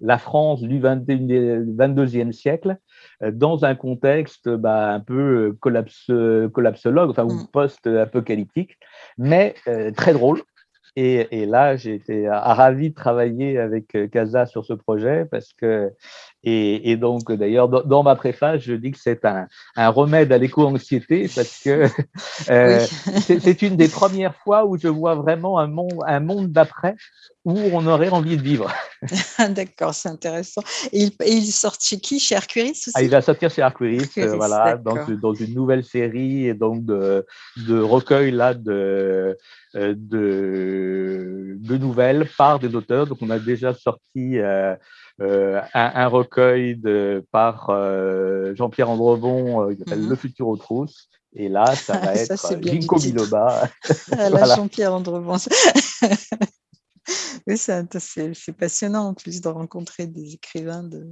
la France du 22e siècle dans un contexte bah, un peu collapse, collapsologue, enfin, ou mm. post-apocalyptique, mais très drôle et, là, j'ai été ravi de travailler avec euh, Casa sur ce projet parce que, et, donc d'ailleurs, dans, ma préface, je dis que c'est un, remède à l'éco-anxiété parce que (laughs) euh, c'est une des premières fois où je vois vraiment un monde, un monde d'après où on aurait envie de vivre. (laughs) D'accord, c'est intéressant. Et il, sort chez qui? Chez Arcuris aussi? Ah, Il va sortir chez Arcuris, euh, voilà, dans, dans, une nouvelle série et donc de, de recueil là de euh, de, de, nouvelles par des auteurs. Donc, on a déjà sorti euh, euh, un, recueil de, par Jean-Pierre Andrevon qui s'appelle mhm. Le futur aux trousses. Et là, ça va être Ginkgo biloba. (laughs) voilà. Jean-Pierre Andrevon. (laughs) oui, c'est passionnant en plus de rencontrer des écrivains de,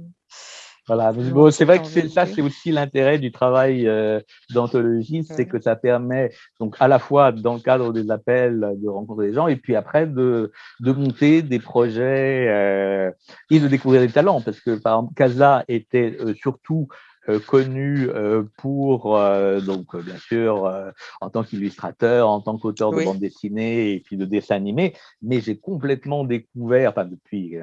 voilà, bon, c'est vrai que ça, c'est aussi l'intérêt du travail euh, d'anthologie, c'est que ça permet donc à la fois dans le cadre des appels de rencontrer des gens et puis après de, de monter des projets euh, et de découvrir des talents. Parce que par exemple Casa était euh, surtout connu euh, pour, euh, donc bien sûr, en tant qu'illustrateur, en tant qu'auteur de bande dessinée et puis de dessin animé, mais j'ai complètement découvert, enfin depuis,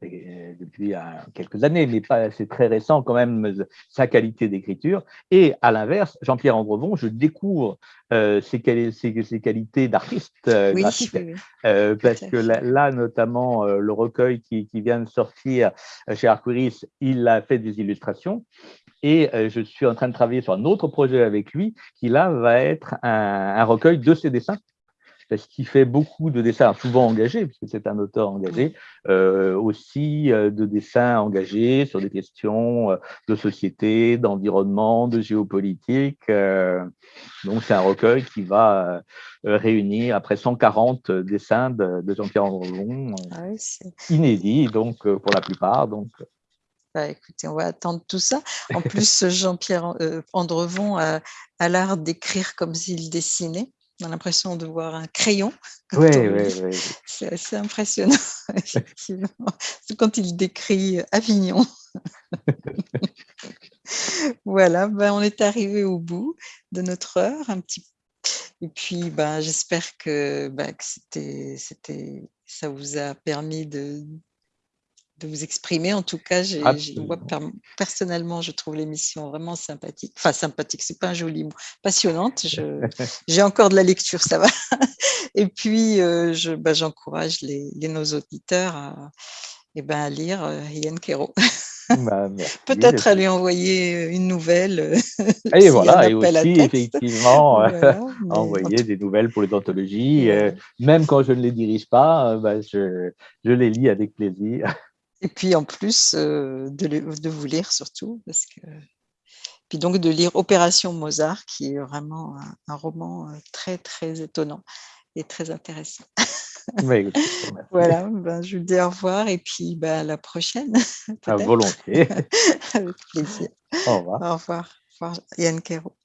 depuis quelques années, mais pas c'est très récent quand même, sa qualité d'écriture. Et à l'inverse, Jean-Pierre Andrevon, je découvre ses, ses, qualités d'artiste graphique, parce que là, notamment, le recueil qui, qui, vient de sortir chez Arcuris, il a fait des illustrations. Et euh, je suis en train de travailler sur un autre projet avec lui qui, là, va être un, recueil de ses dessins parce qu'il fait beaucoup de dessins souvent engagés, puisque c'est un auteur engagé, euh, aussi euh, de dessins engagés sur des questions de société, d'environnement, de géopolitique. donc c'est un recueil qui va réunir après 140 dessins de, Jean-Pierre Andrevon, ah inédits donc pour la plupart. Donc bah, écoutez, on va attendre tout ça. En (laughs) plus, Jean-Pierre euh, Andrevon a, l'art d'écrire comme s'il dessinait. On a l'impression de voir un crayon. Oui, oui, oui. C'est assez impressionnant, (laughs) effectivement. quand il décrit Avignon. (laughs) voilà, ben, on est arrivé au bout de notre heure, un petit et puis, ben, j'espère que, ben, que c'était, ça vous a permis de, vous exprimer. En tout cas, personnellement, je trouve l'émission vraiment sympathique. Enfin, sympathique, c'est pas un joli mot. Passionnante. (laughs) J'ai encore de la lecture, ça va. (laughs) Et puis, je, bah, j'encourage les, nos auditeurs à, eh ben, à lire Ian Kero. Bah, (laughs) Peut-être à lui envoyer une nouvelle. Et voilà, et aussi effectivement envoyer des nouvelles pour les anthologies. même quand je ne les dirige pas, bah, je, je, les lis avec plaisir. Et puis en plus de, de, vous lire surtout, parce que puis donc de lire Opération Mozart, qui est vraiment un, roman très très étonnant et très intéressant. (laughs) voilà, ben, je vous dis au revoir et puis ben, à la prochaine. (laughs) À volontiers. (laughs) Avec plaisir. Au revoir. Au revoir. Au revoir. Yann Kero.